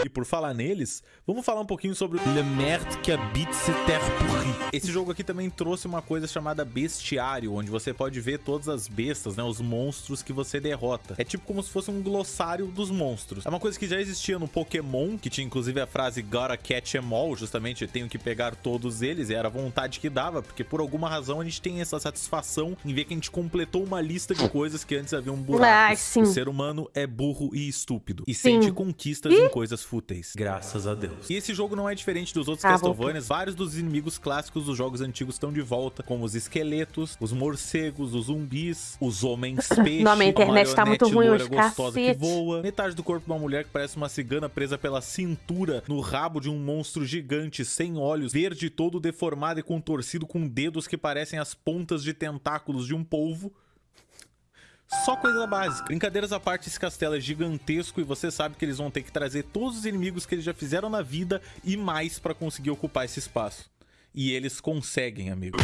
E por falar neles, vamos falar um pouquinho sobre Le Merde qui habite ces terres pourries. Esse jogo aqui também trouxe uma coisa chamada bestiário, onde você pode ver todas as bestas, né, os monstros que você derrota. É tipo como se fosse um glossário dos monstros. É uma coisa que já existia no Pokémon, que tinha inclusive a frase Gotta catch 'em all, justamente tenho que pegar todos eles, e era a vontade que dava, porque por alguma razão a gente tem essa satisfação em ver que a gente completou uma lista de coisas que antes haviam buracos. Ah, sim. O ser humano é burro e estúpido, e Sim. sente conquistas em coisas fúteis. Graças a Deus. E esse jogo não é diferente dos outros Ah, Castlevanias. Vários dos inimigos clássicos dos jogos antigos estão de volta, como os esqueletos, os morcegos, os zumbis, os homens peixe, Não, minha internet tá muito ruim loira hoje, gostosa que cacete. voa, metade do corpo de uma mulher que parece uma cigana presa pela cintura no rabo de um monstro gigante sem olhos, verde todo deformado e contorcido com dedos que parecem as pontas de tentáculos de um polvo. Só coisa básica. Brincadeiras à parte, esse castelo é gigantesco e você sabe que eles vão ter que trazer todos os inimigos que eles já fizeram na vida e mais pra conseguir ocupar esse espaço. E eles conseguem, amigo.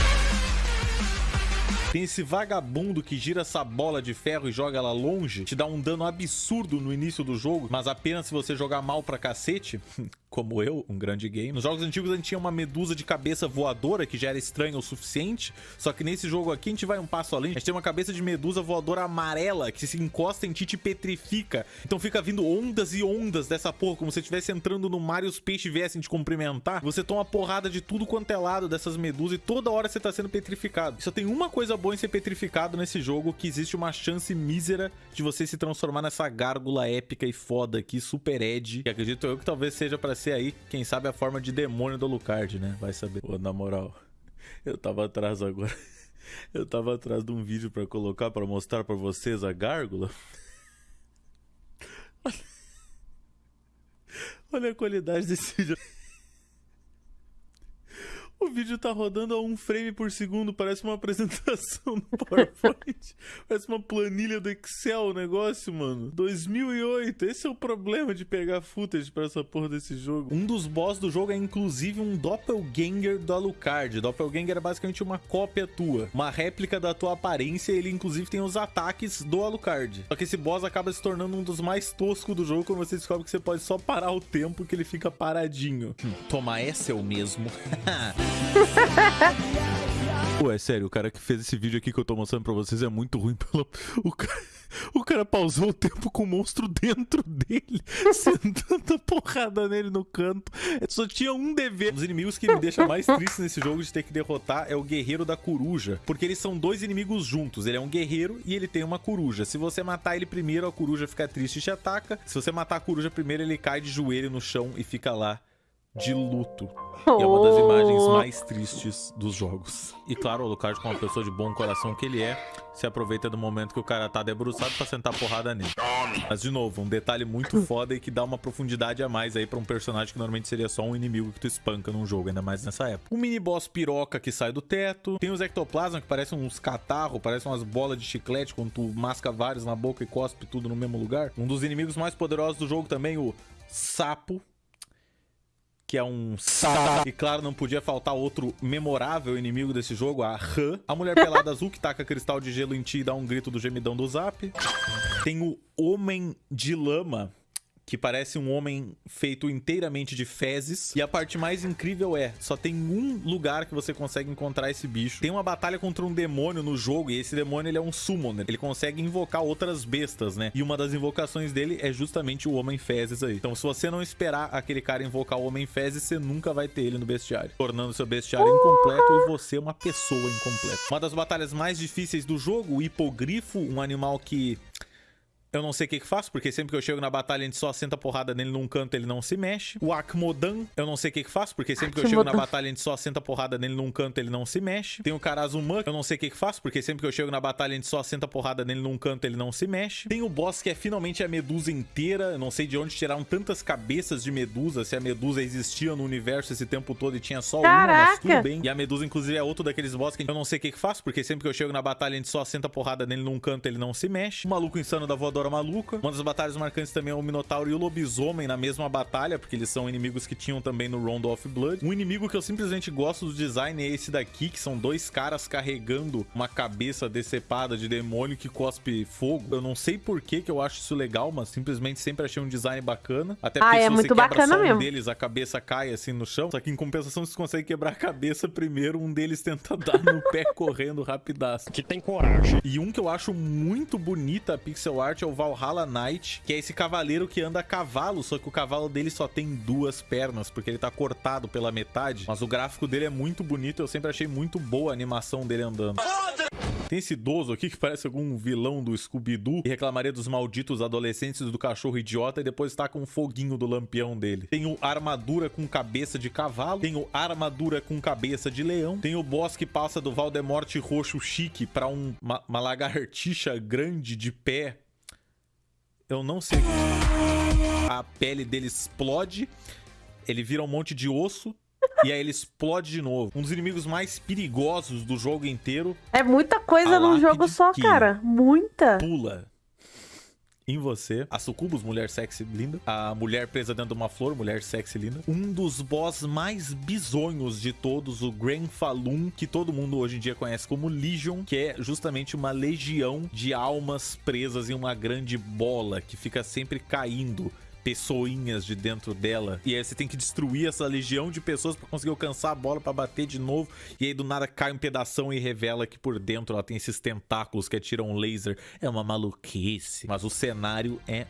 Tem esse vagabundo que gira essa bola de ferro e joga ela longe, te dá um dano absurdo no início do jogo, mas apenas se você jogar mal pra cacete, como eu, um grande game. Nos jogos antigos a gente tinha uma medusa de cabeça voadora, que já era estranha o suficiente, só que nesse jogo aqui a gente vai um passo além. A gente tem uma cabeça de medusa voadora amarela, que se encosta em ti te petrifica. Então fica vindo ondas e ondas dessa porra, como se estivesse entrando no mar e os peixes viessem te cumprimentar. Você toma porrada de tudo quanto é lado dessas medusas e toda hora você tá sendo petrificado. Só tem uma coisa boa em ser petrificado nesse jogo, que existe uma chance mísera de você se transformar nessa gárgula épica e foda aqui, super Ed. E acredito eu que talvez seja pra ser aí, quem sabe, a forma de demônio do Alucard, né? Vai saber. Pô, na moral, eu tava atrás agora. Eu tava atrás de um vídeo pra colocar, pra mostrar pra vocês a gárgula. Olha a qualidade desse vídeo. O vídeo tá rodando a um frame por segundo, parece uma apresentação no PowerPoint. parece uma planilha do Excel o negócio, mano. 2008, esse é o problema de pegar footage pra essa porra desse jogo. Um dos boss do jogo é inclusive um doppelganger do Alucard. Doppelganger é basicamente uma cópia tua, uma réplica da tua aparência, ele inclusive tem os ataques do Alucard. Só que esse boss acaba se tornando um dos mais toscos do jogo quando você descobre que você pode só parar o tempo que ele fica paradinho. Hum, toma essa é o mesmo. Pô, é sério, o cara que fez esse vídeo aqui que eu tô mostrando pra vocês é muito ruim. O cara, o cara pausou o tempo com o monstro dentro dele, sentando a porrada nele no canto. Só tinha um dever. Os inimigos que me deixam mais triste nesse jogo de ter que derrotar é o guerreiro da coruja. Porque eles são dois inimigos juntos. Ele é um guerreiro e ele tem uma coruja. Se você matar ele primeiro, a coruja fica triste e te ataca. Se você matar a coruja primeiro, ele cai de joelho no chão e fica lá de luto. E é uma das imagens mais tristes dos jogos. E claro, o Alucard, como uma pessoa de bom coração que ele é, se aproveita do momento que o cara tá debruçado pra sentar porrada nele. Mas, de novo, um detalhe muito foda e que dá uma profundidade a mais aí pra um personagem que normalmente seria só um inimigo que tu espanca num jogo, ainda mais nessa época. Um mini boss piroca que sai do teto. Tem os ectoplasma que parecem uns catarros, parecem umas bolas de chiclete quando tu masca vários na boca e cospe tudo no mesmo lugar. Um dos inimigos mais poderosos do jogo também, o sapo que é um sapo. E claro, não podia faltar outro memorável inimigo desse jogo, a Han. A mulher pelada azul que taca cristal de gelo em ti e dá um grito do gemidão do zap. Tem o Homem de Lama, que parece um homem feito inteiramente de fezes. E a parte mais incrível é, só tem um lugar que você consegue encontrar esse bicho. Tem uma batalha contra um demônio no jogo, e esse demônio ele é um summoner. Ele consegue invocar outras bestas, né? E uma das invocações dele é justamente o Homem Fezes aí. Então se você não esperar aquele cara invocar o Homem Fezes, você nunca vai ter ele no bestiário. Tornando seu bestiário incompleto e você uma pessoa incompleta. Uma das batalhas mais difíceis do jogo, o hipogrifo, um animal que... eu não sei o que que faço, porque sempre que eu chego na batalha a gente só senta porrada nele num canto, ele não se mexe. O Akmodan, eu não sei o que que faço, porque sempre que eu chego na batalha a gente só senta porrada nele num canto, ele não se mexe. Tem o Karazuman, eu não sei o que que faço, porque sempre que eu chego na batalha a gente só senta porrada nele num canto, ele não se mexe. Tem o boss que é finalmente a medusa inteira, eu não sei de onde tiraram tantas cabeças de medusa, se a medusa existia no universo esse tempo todo e tinha só uma, mas Caraca! tudo bem. E a medusa, inclusive, é outro daqueles boss que eu não sei o que que faço, porque sempre que eu chego na batalha a gente só senta porrada nele num canto, ele não se mexe. O maluco insano da voadora maluca. Uma das batalhas marcantes também é o Minotauro e o Lobisomem na mesma batalha, porque eles são inimigos que tinham também no Round of Blood. Um inimigo que eu simplesmente gosto do design é esse daqui, que são dois caras carregando uma cabeça decepada de demônio que cospe fogo. Eu não sei por que que eu acho isso legal, mas simplesmente sempre achei um design bacana. Até Ah, porque é se você muito quebra só um mesmo. deles, a cabeça cai assim no chão. Só que em compensação, se você consegue quebrar a cabeça primeiro, um deles tenta dar no pé correndo rapidaço. Que tem coragem. E um que eu acho muito bonita a pixel art é o Valhalla Knight, que é esse cavaleiro que anda a cavalo, só que o cavalo dele só tem duas pernas, porque ele tá cortado pela metade. Mas o gráfico dele é muito bonito, eu sempre achei muito boa a animação dele andando. Tem esse idoso aqui que parece algum vilão do Scooby-Doo e reclamaria dos malditos adolescentes do cachorro idiota e depois tá com um foguinho do lampião dele. Tem o armadura com cabeça de cavalo, tem o armadura com cabeça de leão, tem o boss que passa do Valdemorte roxo chique pra um, uma, uma lagartixa grande de pé. Eu não sei. A pele dele explode, ele vira um monte de osso. E aí ele explode de novo. Um dos inimigos mais perigosos do jogo inteiro É muita coisa num jogo só, cara. Muita. pula em você. A Sucubus, mulher sexy linda. A mulher presa dentro de uma flor, mulher sexy linda. Um dos boss mais bizonhos de todos, o Gran Falun, que todo mundo hoje em dia conhece como Legion, que é justamente uma legião de almas presas em uma grande bola que fica sempre caindo. Pessoinhas de dentro dela. E aí você tem que destruir essa legião de pessoas pra conseguir alcançar a bola pra bater de novo. E aí do nada cai um pedação e revela que por dentro ela tem esses tentáculos que atiram laser. É uma maluquice. Mas o cenário é.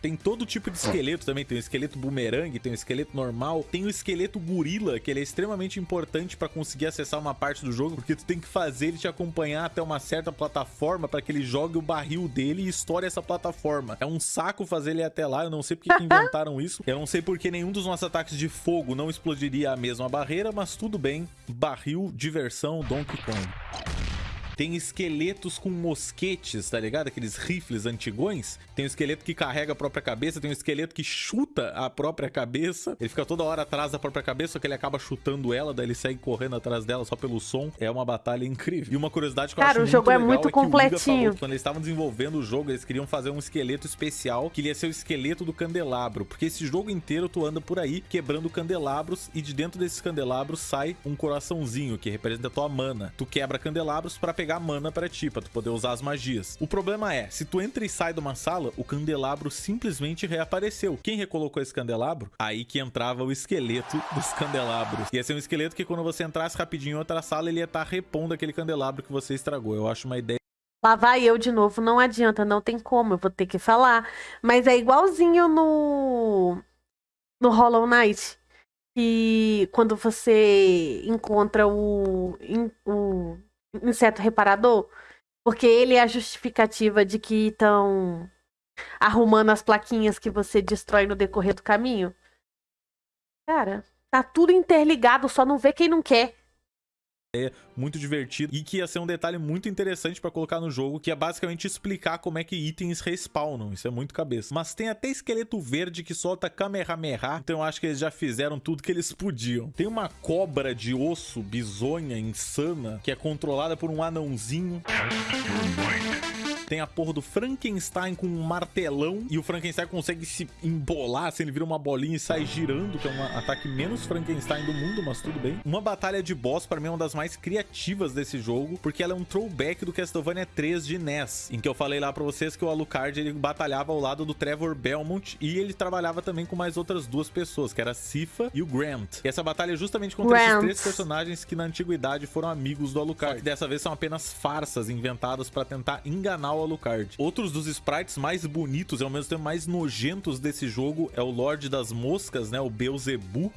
Tem todo tipo de esqueleto também. Tem o esqueleto bumerangue, tem o esqueleto normal, tem o esqueleto gorila, que ele é extremamente importante pra conseguir acessar uma parte do jogo, porque tu tem que fazer ele te acompanhar até uma certa plataforma pra que ele jogue o barril dele e estoure essa plataforma. É um saco fazer ele até lá, eu não sei porque que inventaram isso. Eu não sei porque nenhum dos nossos ataques de fogo não explodiria a mesma barreira, mas tudo bem. Barril, diversão, Donkey Kong. Tem esqueletos com mosquetes, tá ligado? Aqueles rifles antigões. Tem um esqueleto que carrega a própria cabeça, tem um esqueleto que chuta a própria cabeça. Ele fica toda hora atrás da própria cabeça, só que ele acaba chutando ela, daí ele segue correndo atrás dela só pelo som. É uma batalha incrível. E uma curiosidade que eu Cara, acho o jogo é muito Iga completinho. falou quando eles estavam desenvolvendo o jogo, eles queriam fazer um esqueleto especial, que ia ser o esqueleto do candelabro. Porque esse jogo inteiro tu anda por aí quebrando candelabros e de dentro desses candelabros sai um coraçãozinho que representa a tua mana. Tu quebra candelabros pra pegar mana pra ti, pra tu poder usar as magias. O problema é, se tu entra e sai de uma sala, o candelabro simplesmente reapareceu. Quem recolocou esse candelabro? Aí que entrava o esqueleto dos candelabros. Ia ser um esqueleto que quando você entrasse rapidinho em outra sala, ele ia estar repondo aquele candelabro que você estragou. Eu acho uma ideia Lá vai eu de novo, não adianta, não tem como, eu vou ter que falar. Mas é igualzinho no no Hollow Knight, que quando você encontra o, o inseto reparador, porque ele é a justificativa de que estão arrumando as plaquinhas que você destrói no decorrer do caminho. Cara, tá tudo interligado, só não vê quem não quer. Muito divertido e que ia ser um detalhe muito interessante pra colocar no jogo, que é basicamente explicar como é que itens respawnam. Isso é muito cabeça. Mas tem até esqueleto verde que solta Kamehameha, então eu acho que eles já fizeram tudo que eles podiam. Tem uma cobra de osso bizonha, insana, que é controlada por um anãozinho. Tem a porra do Frankenstein com um martelão e o Frankenstein consegue se embolar, assim, ele vira uma bolinha e sai girando, que é um ataque menos Frankenstein do mundo, mas tudo bem. Uma batalha de boss, pra mim, é uma das mais criativas desse jogo, porque ela é um throwback do Castlevania 3 de NES, em que eu falei lá pra vocês que o Alucard, ele batalhava ao lado do Trevor Belmont e ele trabalhava também com mais outras duas pessoas, que era a Sifa e o Grant. E essa batalha é justamente contra esses Grant. três personagens que na antiguidade foram amigos do Alucard. Só que dessa vez são apenas farsas inventadas pra tentar enganar Alucard. Outros dos sprites mais bonitos e ao mesmo tempo mais nojentos desse jogo é o Lorde das Moscas, né? O Beelzebub.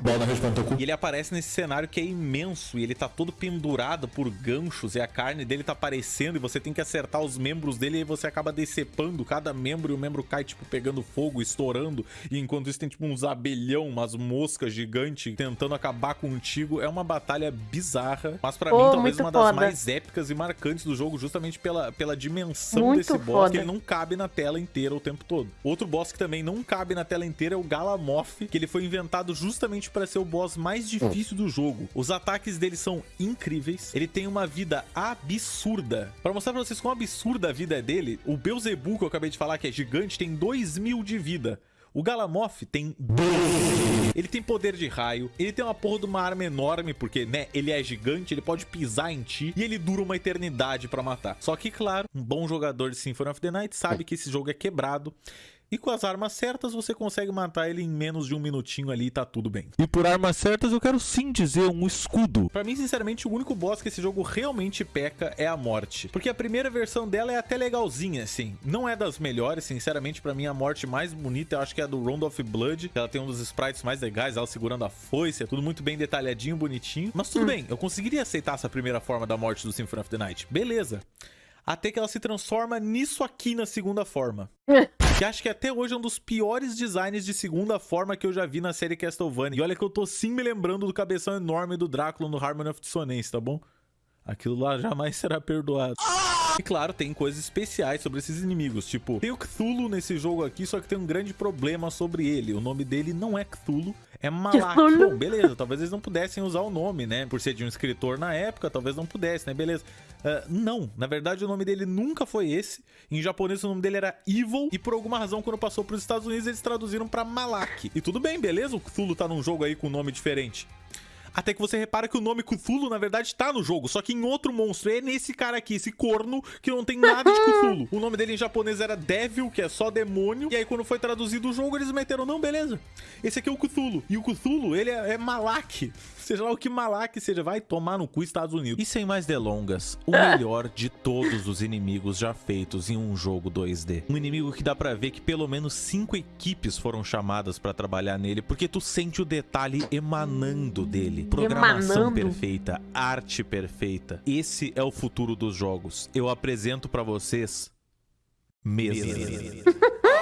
Bola na E ele aparece nesse cenário que é imenso e ele tá todo pendurado por ganchos e a carne dele tá aparecendo e você tem que acertar os membros dele e aí você acaba decepando cada membro e o membro cai, tipo, pegando fogo, estourando. E enquanto isso tem, tipo, uns abelhão, umas moscas gigantes tentando acabar contigo. É uma batalha bizarra, mas pra Oh, mim talvez uma das foda. mais épicas e marcantes do jogo, justamente pela, pela dimensão Muito desse boss, foda. que ele não cabe na tela inteira o tempo todo. Outro boss que também não cabe na tela inteira é o Galamoth, que ele foi inventado justamente para ser o boss mais difícil do jogo. Os ataques dele são incríveis, ele tem uma vida absurda. Para mostrar pra vocês quão absurda a vida é dele, o Beelzebub, que eu acabei de falar que é gigante, tem 2 mil de vida. O Galamoth tem 12. Ele tem poder de raio, ele tem uma porra de uma arma enorme, porque, né, ele é gigante, ele pode pisar em ti e ele dura uma eternidade pra matar. Só que, claro, um bom jogador de Symphony of the Night sabe que esse jogo é quebrado. E com as armas certas você consegue matar ele em menos de um minutinho ali e tá tudo bem. E por armas certas eu quero sim dizer um escudo. Pra mim, sinceramente, o único boss que esse jogo realmente peca é a morte. Porque a primeira versão dela é até legalzinha, assim. Não é das melhores, sinceramente, pra mim a morte mais bonita eu acho que é a do Round of Blood. Ela tem um dos sprites mais legais, ela segurando a foice, é tudo muito bem detalhadinho, bonitinho. Mas tudo bem, eu conseguiria aceitar essa primeira forma da morte do Symphony of the Night. Beleza. Até que ela se transforma nisso aqui na segunda forma. Que acho que até hoje é um dos piores designs de segunda forma que eu já vi na série Castlevania. E olha que eu tô sim me lembrando do cabeção enorme do Drácula no Harmony of Dissonance, tá bom? Aquilo lá jamais será perdoado. E claro, tem coisas especiais sobre esses inimigos, tipo, tem o Cthulhu nesse jogo aqui, só que tem um grande problema sobre ele. O nome dele não é Cthulhu, é Malak. Bom, beleza, talvez eles não pudessem usar o nome, né? Por ser de um escritor na época, talvez não pudesse, né? Beleza. Ah, não, na verdade o nome dele nunca foi esse. Em japonês o nome dele era Evil e por alguma razão quando passou para os Estados Unidos eles traduziram pra Malak. E tudo bem, beleza? O Cthulhu tá num jogo aí com nome diferente. Até que você repara que o nome Cthulhu, na verdade, tá no jogo, só que em outro monstro. É nesse cara aqui, esse corno, que não tem nada de Cthulhu. O nome dele em japonês era Devil, que é só demônio. E aí, quando foi traduzido o jogo, eles meteram, não, beleza. Esse aqui é o Cthulhu. E o Cthulhu, ele é, é Malak. Seja lá o que Malak seja, vai tomar no cu Estados Unidos. E sem mais delongas, o melhor de todos os inimigos já feitos em um jogo 2D. Um inimigo que dá pra ver que pelo menos cinco equipes foram chamadas pra trabalhar nele, porque tu sente o detalhe emanando dele. Programação Emanando? perfeita, arte perfeita. Esse é o futuro dos jogos. Eu apresento pra vocês mesa.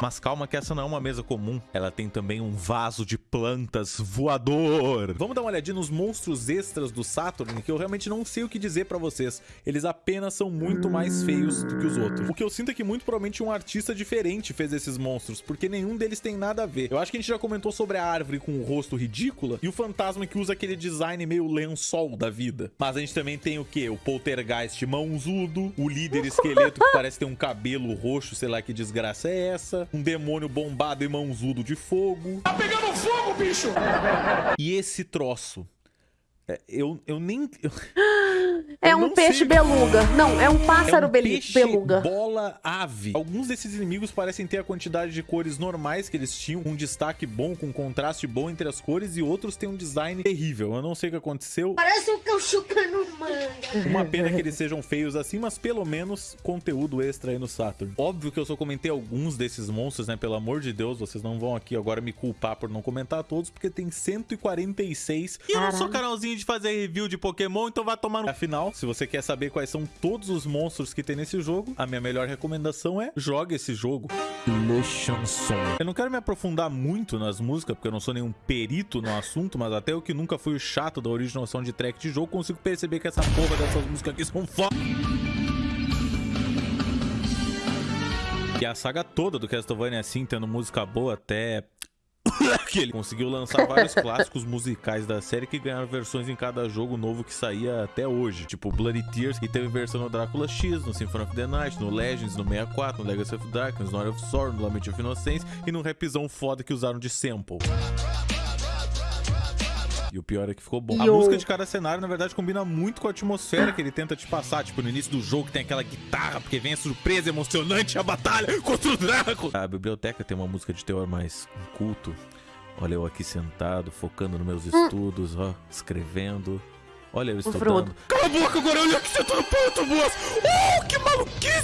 Mas calma que essa não é uma mesa comum. Ela tem também um vaso de plantas voador. Vamos dar uma olhadinha nos monstros extras do Saturn, que eu realmente não sei o que dizer pra vocês. Eles apenas são muito mais feios do que os outros. O que eu sinto é que muito provavelmente um artista diferente fez esses monstros, porque nenhum deles tem nada a ver. Eu acho que a gente já comentou sobre a árvore com o rosto ridícula e o fantasma que usa aquele design meio lençol da vida. Mas a gente também tem o quê? O poltergeist mãozudo, o líder esqueleto que parece ter um cabelo roxo, sei lá que desgraça é essa, um demônio bombado e mãozudo de fogo. Tá pegando fogo, bicho! E esse troço. É, eu, eu nem. eu- É eu um peixe sei- beluga. Não, é um pássaro é um beli- peixe beluga. bola ave. Alguns desses inimigos parecem ter a quantidade de cores normais que eles tinham, um destaque bom, com um contraste bom entre as cores, e outros têm um design terrível. Eu não sei o que aconteceu. Parece um cão chupando manga. Uma pena que eles sejam feios assim, mas pelo menos conteúdo extra aí no Saturn. Óbvio que eu só comentei alguns desses monstros, né? Pelo amor de Deus, vocês não vão aqui agora me culpar por não comentar todos, porque tem 146. E eu não sou canalzinho de fazer review de Pokémon, então vai tomar no. Afinal, se você quer saber quais são todos os monstros que tem nesse jogo, a minha melhor recomendação é jogue esse jogo. Le Chanson. Eu não quero me aprofundar muito nas músicas, porque eu não sou nenhum perito no assunto, mas até eu que nunca fui o chato da original soundtrack de jogo, consigo perceber que essa porra dessas músicas aqui são foda. E a saga toda do Castlevania assim, tendo música boa até que ele conseguiu lançar vários clássicos musicais da série que ganharam versões em cada jogo novo que saía até hoje. Tipo Bloody Tears, que teve versão no Drácula X, no Symphony of the Night, no Legends, no 64, no Legacy of Darkness, no Hour of Sorrow, no Lament of Innocence e no rapzão foda que usaram de sample. E o pior é que ficou bom. A Yo. música de cada cenário, na verdade, combina muito com a atmosfera que ele tenta te passar. Tipo, no início do jogo que tem aquela guitarra, porque vem a surpresa emocionante, a batalha contra o Drácula. A biblioteca tem uma música de teor mais culto. Olha eu aqui sentado, focando nos meus estudos, ó, escrevendo. Olha eu estudando. Cala a boca agora, olha que você tá no ponto, boas! Oh, que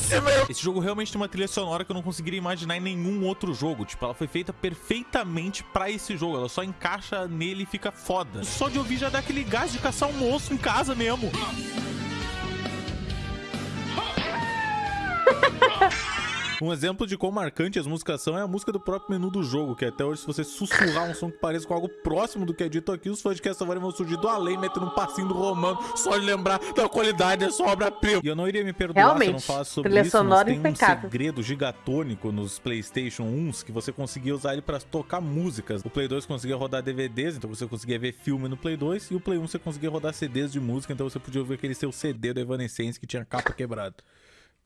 maluquice, meu! Esse jogo realmente tem uma trilha sonora que eu não conseguiria imaginar em nenhum outro jogo. Tipo, ela foi feita perfeitamente pra esse jogo. Ela só encaixa nele e fica foda. Só de ouvir já dá aquele gás de caçar um monstro em casa mesmo. Um exemplo de quão marcante as músicas são é a música do próprio menu do jogo, que até hoje, se você sussurrar um som que pareça com algo próximo do que é dito aqui, os fãs de Castlevania vão surgir do além, metendo um passinho do romano, só de lembrar da qualidade dessa obra-prima. E eu não iria me perdoar se eu não Realmente, falasse sobre trilha isso, mas sonora tem um impecável. segredo gigatônico nos PlayStation 1s que você conseguia usar ele pra tocar músicas. O Play 2 conseguia rodar DVDs, então você conseguia ver filme no Play 2, e o Play 1 você conseguia rodar CDs de música, então você podia ouvir aquele seu CD do Evanescence que tinha capa quebrada.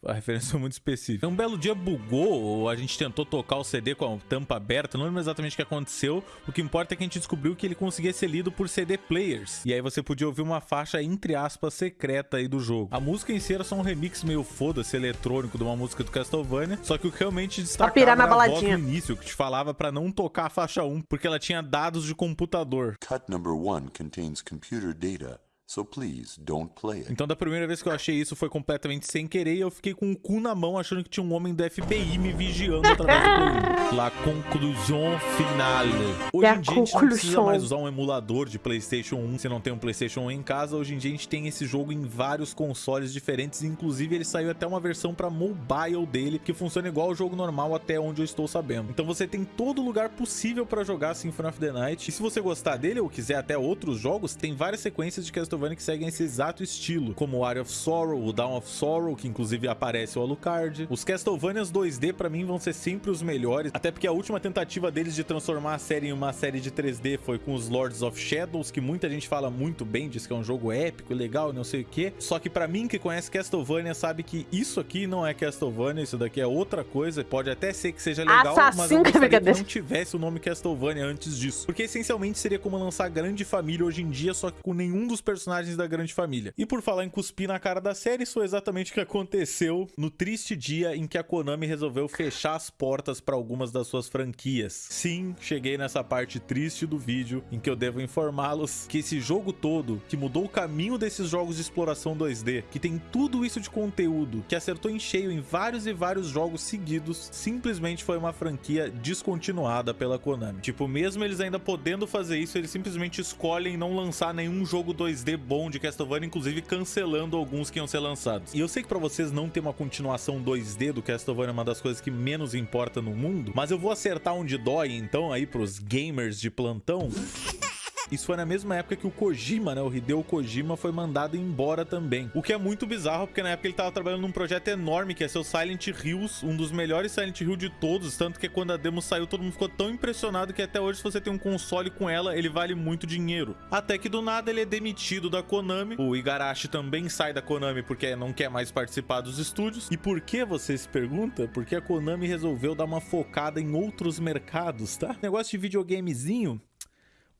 A referência foi muito específica. Um belo dia bugou, ou a gente tentou tocar o CD com a tampa aberta, não lembro exatamente o que aconteceu. O que importa é que a gente descobriu que ele conseguia ser lido por CD players. E aí você podia ouvir uma faixa, entre aspas, secreta aí do jogo. A música em si era só um remix meio foda-se eletrônico de uma música do Castlevania. Só que o que realmente destacava era a voz no início, que te falava pra não tocar a faixa 1, porque ela tinha dados de computador. Cut number one contains computer data, so please don't play it. Então, da primeira vez que eu achei isso foi completamente sem querer e eu fiquei com o cu na mão achando que tinha um homem do FBI me vigiando através do 1. La conclusion finale. Hoje La em dia a gente não precisa mais usar um emulador de PlayStation 1 se não tem um PlayStation 1 em casa. Hoje em dia a gente tem esse jogo em vários consoles diferentes. Inclusive, ele saiu até uma versão para mobile dele que funciona igual ao jogo normal, até onde eu estou sabendo. Então, você tem todo lugar possível para jogar Symphony of the Night. E se você gostar dele ou quiser até outros jogos, tem várias sequências de Castlevania que seguem esse exato estilo, como o Area of Sorrow, o Dawn of Sorrow, que inclusive aparece o Alucard. Os Castlevanias 2D pra mim vão ser sempre os melhores, até porque a última tentativa deles de transformar a série em uma série de 3D foi com os Lords of Shadows, que muita gente fala muito bem, diz que é um jogo épico, legal, não sei o que. Só que pra mim que conhece Castlevania sabe que isso aqui não é Castlevania, isso daqui é outra coisa. Pode até ser que seja legal, mas Assassin's eu gostaria que não tivesse o nome Castlevania antes disso. Porque essencialmente seria como lançar Grande Família hoje em dia, só que com nenhum dos personagens da Grande Família. E por falar em cuspir na cara da série, isso foi exatamente o que aconteceu no triste dia em que a Konami resolveu fechar as portas para algumas das suas franquias. Sim, cheguei nessa parte triste do vídeo em que eu devo informá-los que esse jogo todo, que mudou o caminho desses jogos de exploração 2D, que tem tudo isso de conteúdo, que acertou em cheio em vários e vários jogos seguidos, simplesmente foi uma franquia descontinuada pela Konami. Tipo, mesmo eles ainda podendo fazer isso, eles simplesmente escolhem não lançar nenhum jogo 2D bom de Castlevania, inclusive cancelando alguns que iam ser lançados. E eu sei que pra vocês não ter uma continuação 2D do Castlevania é uma das coisas que menos importa no mundo, mas eu vou acertar onde dói então aí pros gamers de plantão. Isso foi na mesma época que o Kojima, né? O Hideo Kojima foi mandado embora também. O que é muito bizarro, porque na época ele tava trabalhando num projeto enorme, que é seu Silent Hills, um dos melhores Silent Hill de todos. Tanto que quando a demo saiu, todo mundo ficou tão impressionado que até hoje, se você tem um console com ela, ele vale muito dinheiro. Até que do nada ele é demitido da Konami. O Igarashi também sai da Konami porque não quer mais participar dos estúdios. E por que você se pergunta? Porque a Konami resolveu dar uma focada em outros mercados, tá? Negócio de videogamezinho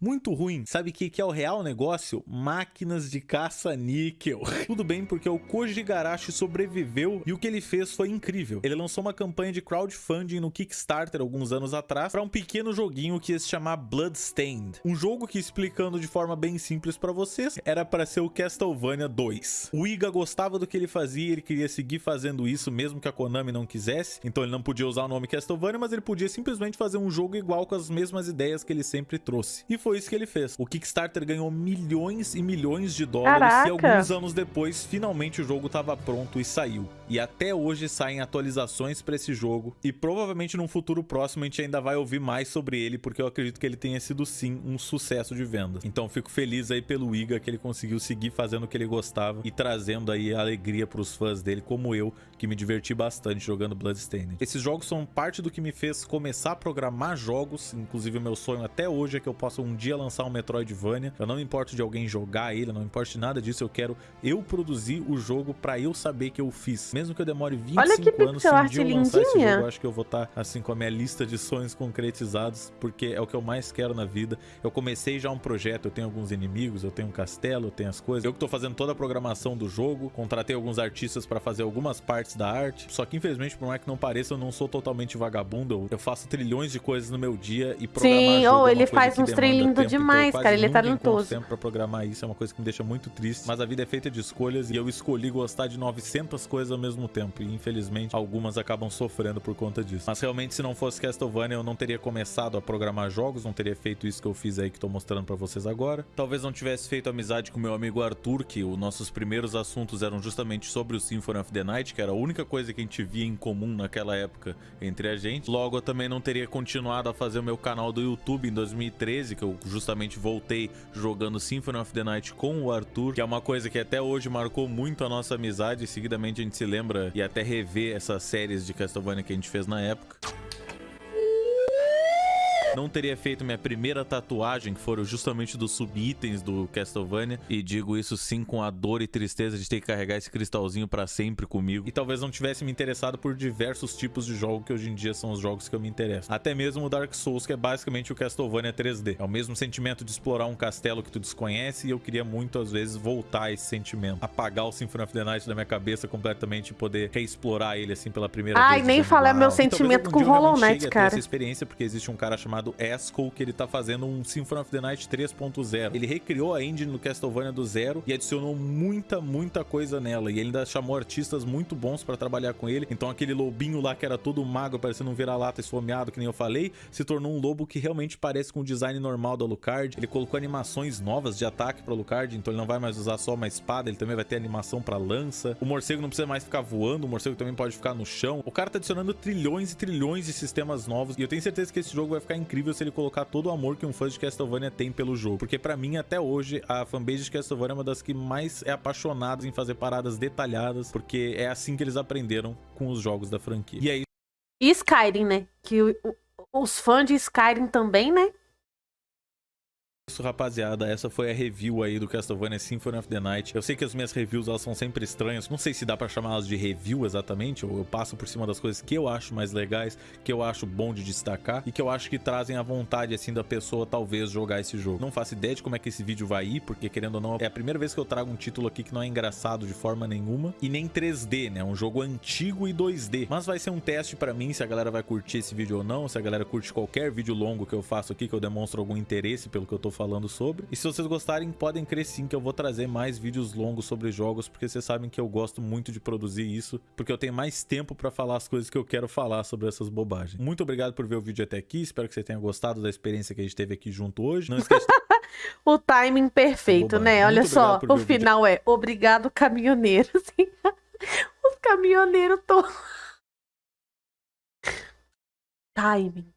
muito ruim. Sabe o que, que é o real negócio? Máquinas de caça-níquel. Tudo bem porque o Koji Igarashi sobreviveu e o que ele fez foi incrível. Ele lançou uma campanha de crowdfunding no Kickstarter alguns anos atrás para um pequeno joguinho que ia se chamar Bloodstained. Um jogo que, explicando de forma bem simples para vocês, era para ser o Castlevania 2. O Iga gostava do que ele fazia, ele queria seguir fazendo isso mesmo que a Konami não quisesse, então ele não podia usar o nome Castlevania, mas ele podia simplesmente fazer um jogo igual com as mesmas ideias que ele sempre trouxe. E foi isso que ele fez. O Kickstarter ganhou milhões e milhões de dólares Caraca! e alguns anos depois, finalmente o jogo estava pronto e saiu. E até hoje saem atualizações para esse jogo e provavelmente num futuro próximo a gente ainda vai ouvir mais sobre ele, porque eu acredito que ele tenha sido sim um sucesso de venda. Então fico feliz aí pelo Iga que ele conseguiu seguir fazendo o que ele gostava e trazendo aí alegria para os fãs dele, como eu, que me diverti bastante jogando Bloodstained. Esses jogos são parte do que me fez começar a programar jogos, inclusive o meu sonho até hoje é que eu possa um dia lançar um Metroidvania. Eu não me importo de alguém jogar ele, eu não me importo de nada disso, eu quero eu produzir o jogo para eu saber que eu fiz. Mesmo que eu demore 25 Olha que anos, se um dia eu lançar esse jogo, eu acho que eu vou estar assim com a minha lista de sonhos concretizados, porque é o que eu mais quero na vida. Eu comecei já um projeto, eu tenho alguns inimigos, eu tenho um castelo, eu tenho as coisas. Eu que tô fazendo toda a programação do jogo, contratei alguns artistas para fazer algumas partes da arte. Só que infelizmente, por mais que não pareça, eu não sou totalmente vagabundo. Eu, faço trilhões de coisas no meu dia e programar Sim, jogo ou é uma ele faz uns lindo então demais, cara, ele é encontro talentoso. tempo pra programar isso, é uma coisa que me deixa muito triste. Mas a vida é feita de escolhas e eu escolhi gostar de 900 coisas ao mesmo tempo. E infelizmente algumas acabam sofrendo por conta disso. Mas realmente, se não fosse Castlevania, eu não teria começado a programar jogos, não teria feito isso que eu fiz aí que tô mostrando pra vocês agora. Talvez não tivesse feito amizade com meu amigo Arthur, que os nossos primeiros assuntos eram justamente sobre o Symphony of the Night, que era única coisa que a gente via em comum naquela época entre a gente. Logo, eu também não teria continuado a fazer o meu canal do YouTube em 2013, que eu justamente voltei jogando Symphony of the Night com o Arthur, que é uma coisa que até hoje marcou muito a nossa amizade. Seguidamente a gente se lembra e até rever essas séries de Castlevania que a gente fez na época. Não teria feito minha primeira tatuagem, que foram justamente dos sub-itens do Castlevania. E digo isso sim com a dor e tristeza de ter que carregar esse cristalzinho pra sempre comigo. E talvez não tivesse me interessado por diversos tipos de jogo que hoje em dia são os jogos que eu me interesso. Até mesmo o Dark Souls, que é basicamente o Castlevania 3D. É o mesmo sentimento de explorar um castelo que tu desconhece e eu queria muito, às vezes, voltar a esse sentimento. Apagar o Symphony of the Night da minha cabeça completamente e poder reexplorar ele, assim, pela primeira Ai, vez. nem usando falar meu sentimento com Hollow Knight, cara. essa experiência, porque existe um cara chamado Esco que ele tá fazendo um Symphony of the Night 3.0. Ele recriou a engine do Castlevania do zero e adicionou muita, muita coisa nela. E ele ainda chamou artistas muito bons pra trabalhar com ele. Então aquele lobinho lá que era todo magro, parecendo um vira-lata esfomeado, que nem eu falei, se tornou um lobo que realmente parece com o design normal do Alucard. Ele colocou animações novas de ataque pro Alucard, então ele não vai mais usar só uma espada, ele também vai ter animação pra lança. O morcego não precisa mais ficar voando, o morcego também pode ficar no chão. O cara tá adicionando trilhões e trilhões de sistemas novos e eu tenho certeza que esse jogo vai ficar incrível se ele colocar todo o amor que um fã de Castlevania tem pelo jogo. Porque pra mim, até hoje, a fanbase de Castlevania é uma das que mais é apaixonadas em fazer paradas detalhadas, porque é assim que eles aprenderam com os jogos da franquia. E é E Skyrim, né? Que os fãs de Skyrim também, né? Isso, rapaziada. Essa foi a review aí do Castlevania Symphony of the Night. Eu sei que as minhas reviews elas são sempre estranhas. Não sei se dá pra chamá-las de review exatamente, ou eu passo por cima das coisas que eu acho mais legais, que eu acho bom de destacar e que eu acho que trazem a vontade assim da pessoa talvez jogar esse jogo. Não faço ideia de como é que esse vídeo vai ir, porque querendo ou não, é a primeira vez que eu trago um título aqui que não é engraçado de forma nenhuma e nem 3D, né? Um jogo antigo e 2D. Mas vai ser um teste pra mim se a galera vai curtir esse vídeo ou não, se a galera curte qualquer vídeo longo que eu faço aqui, que eu demonstro algum interesse pelo que eu tô falando sobre. E se vocês gostarem, podem crer sim que eu vou trazer mais vídeos longos sobre jogos, porque vocês sabem que eu gosto muito de produzir isso, porque eu tenho mais tempo pra falar as coisas que eu quero falar sobre essas bobagens. Muito obrigado por ver o vídeo até aqui, espero que você tenha gostado da experiência que a gente teve aqui junto hoje. Não esquece O timing perfeito, né? Olha Muito só, obrigado por o o vídeo. final é obrigado, caminhoneiro. assim. Os caminhoneiros todos. Timing.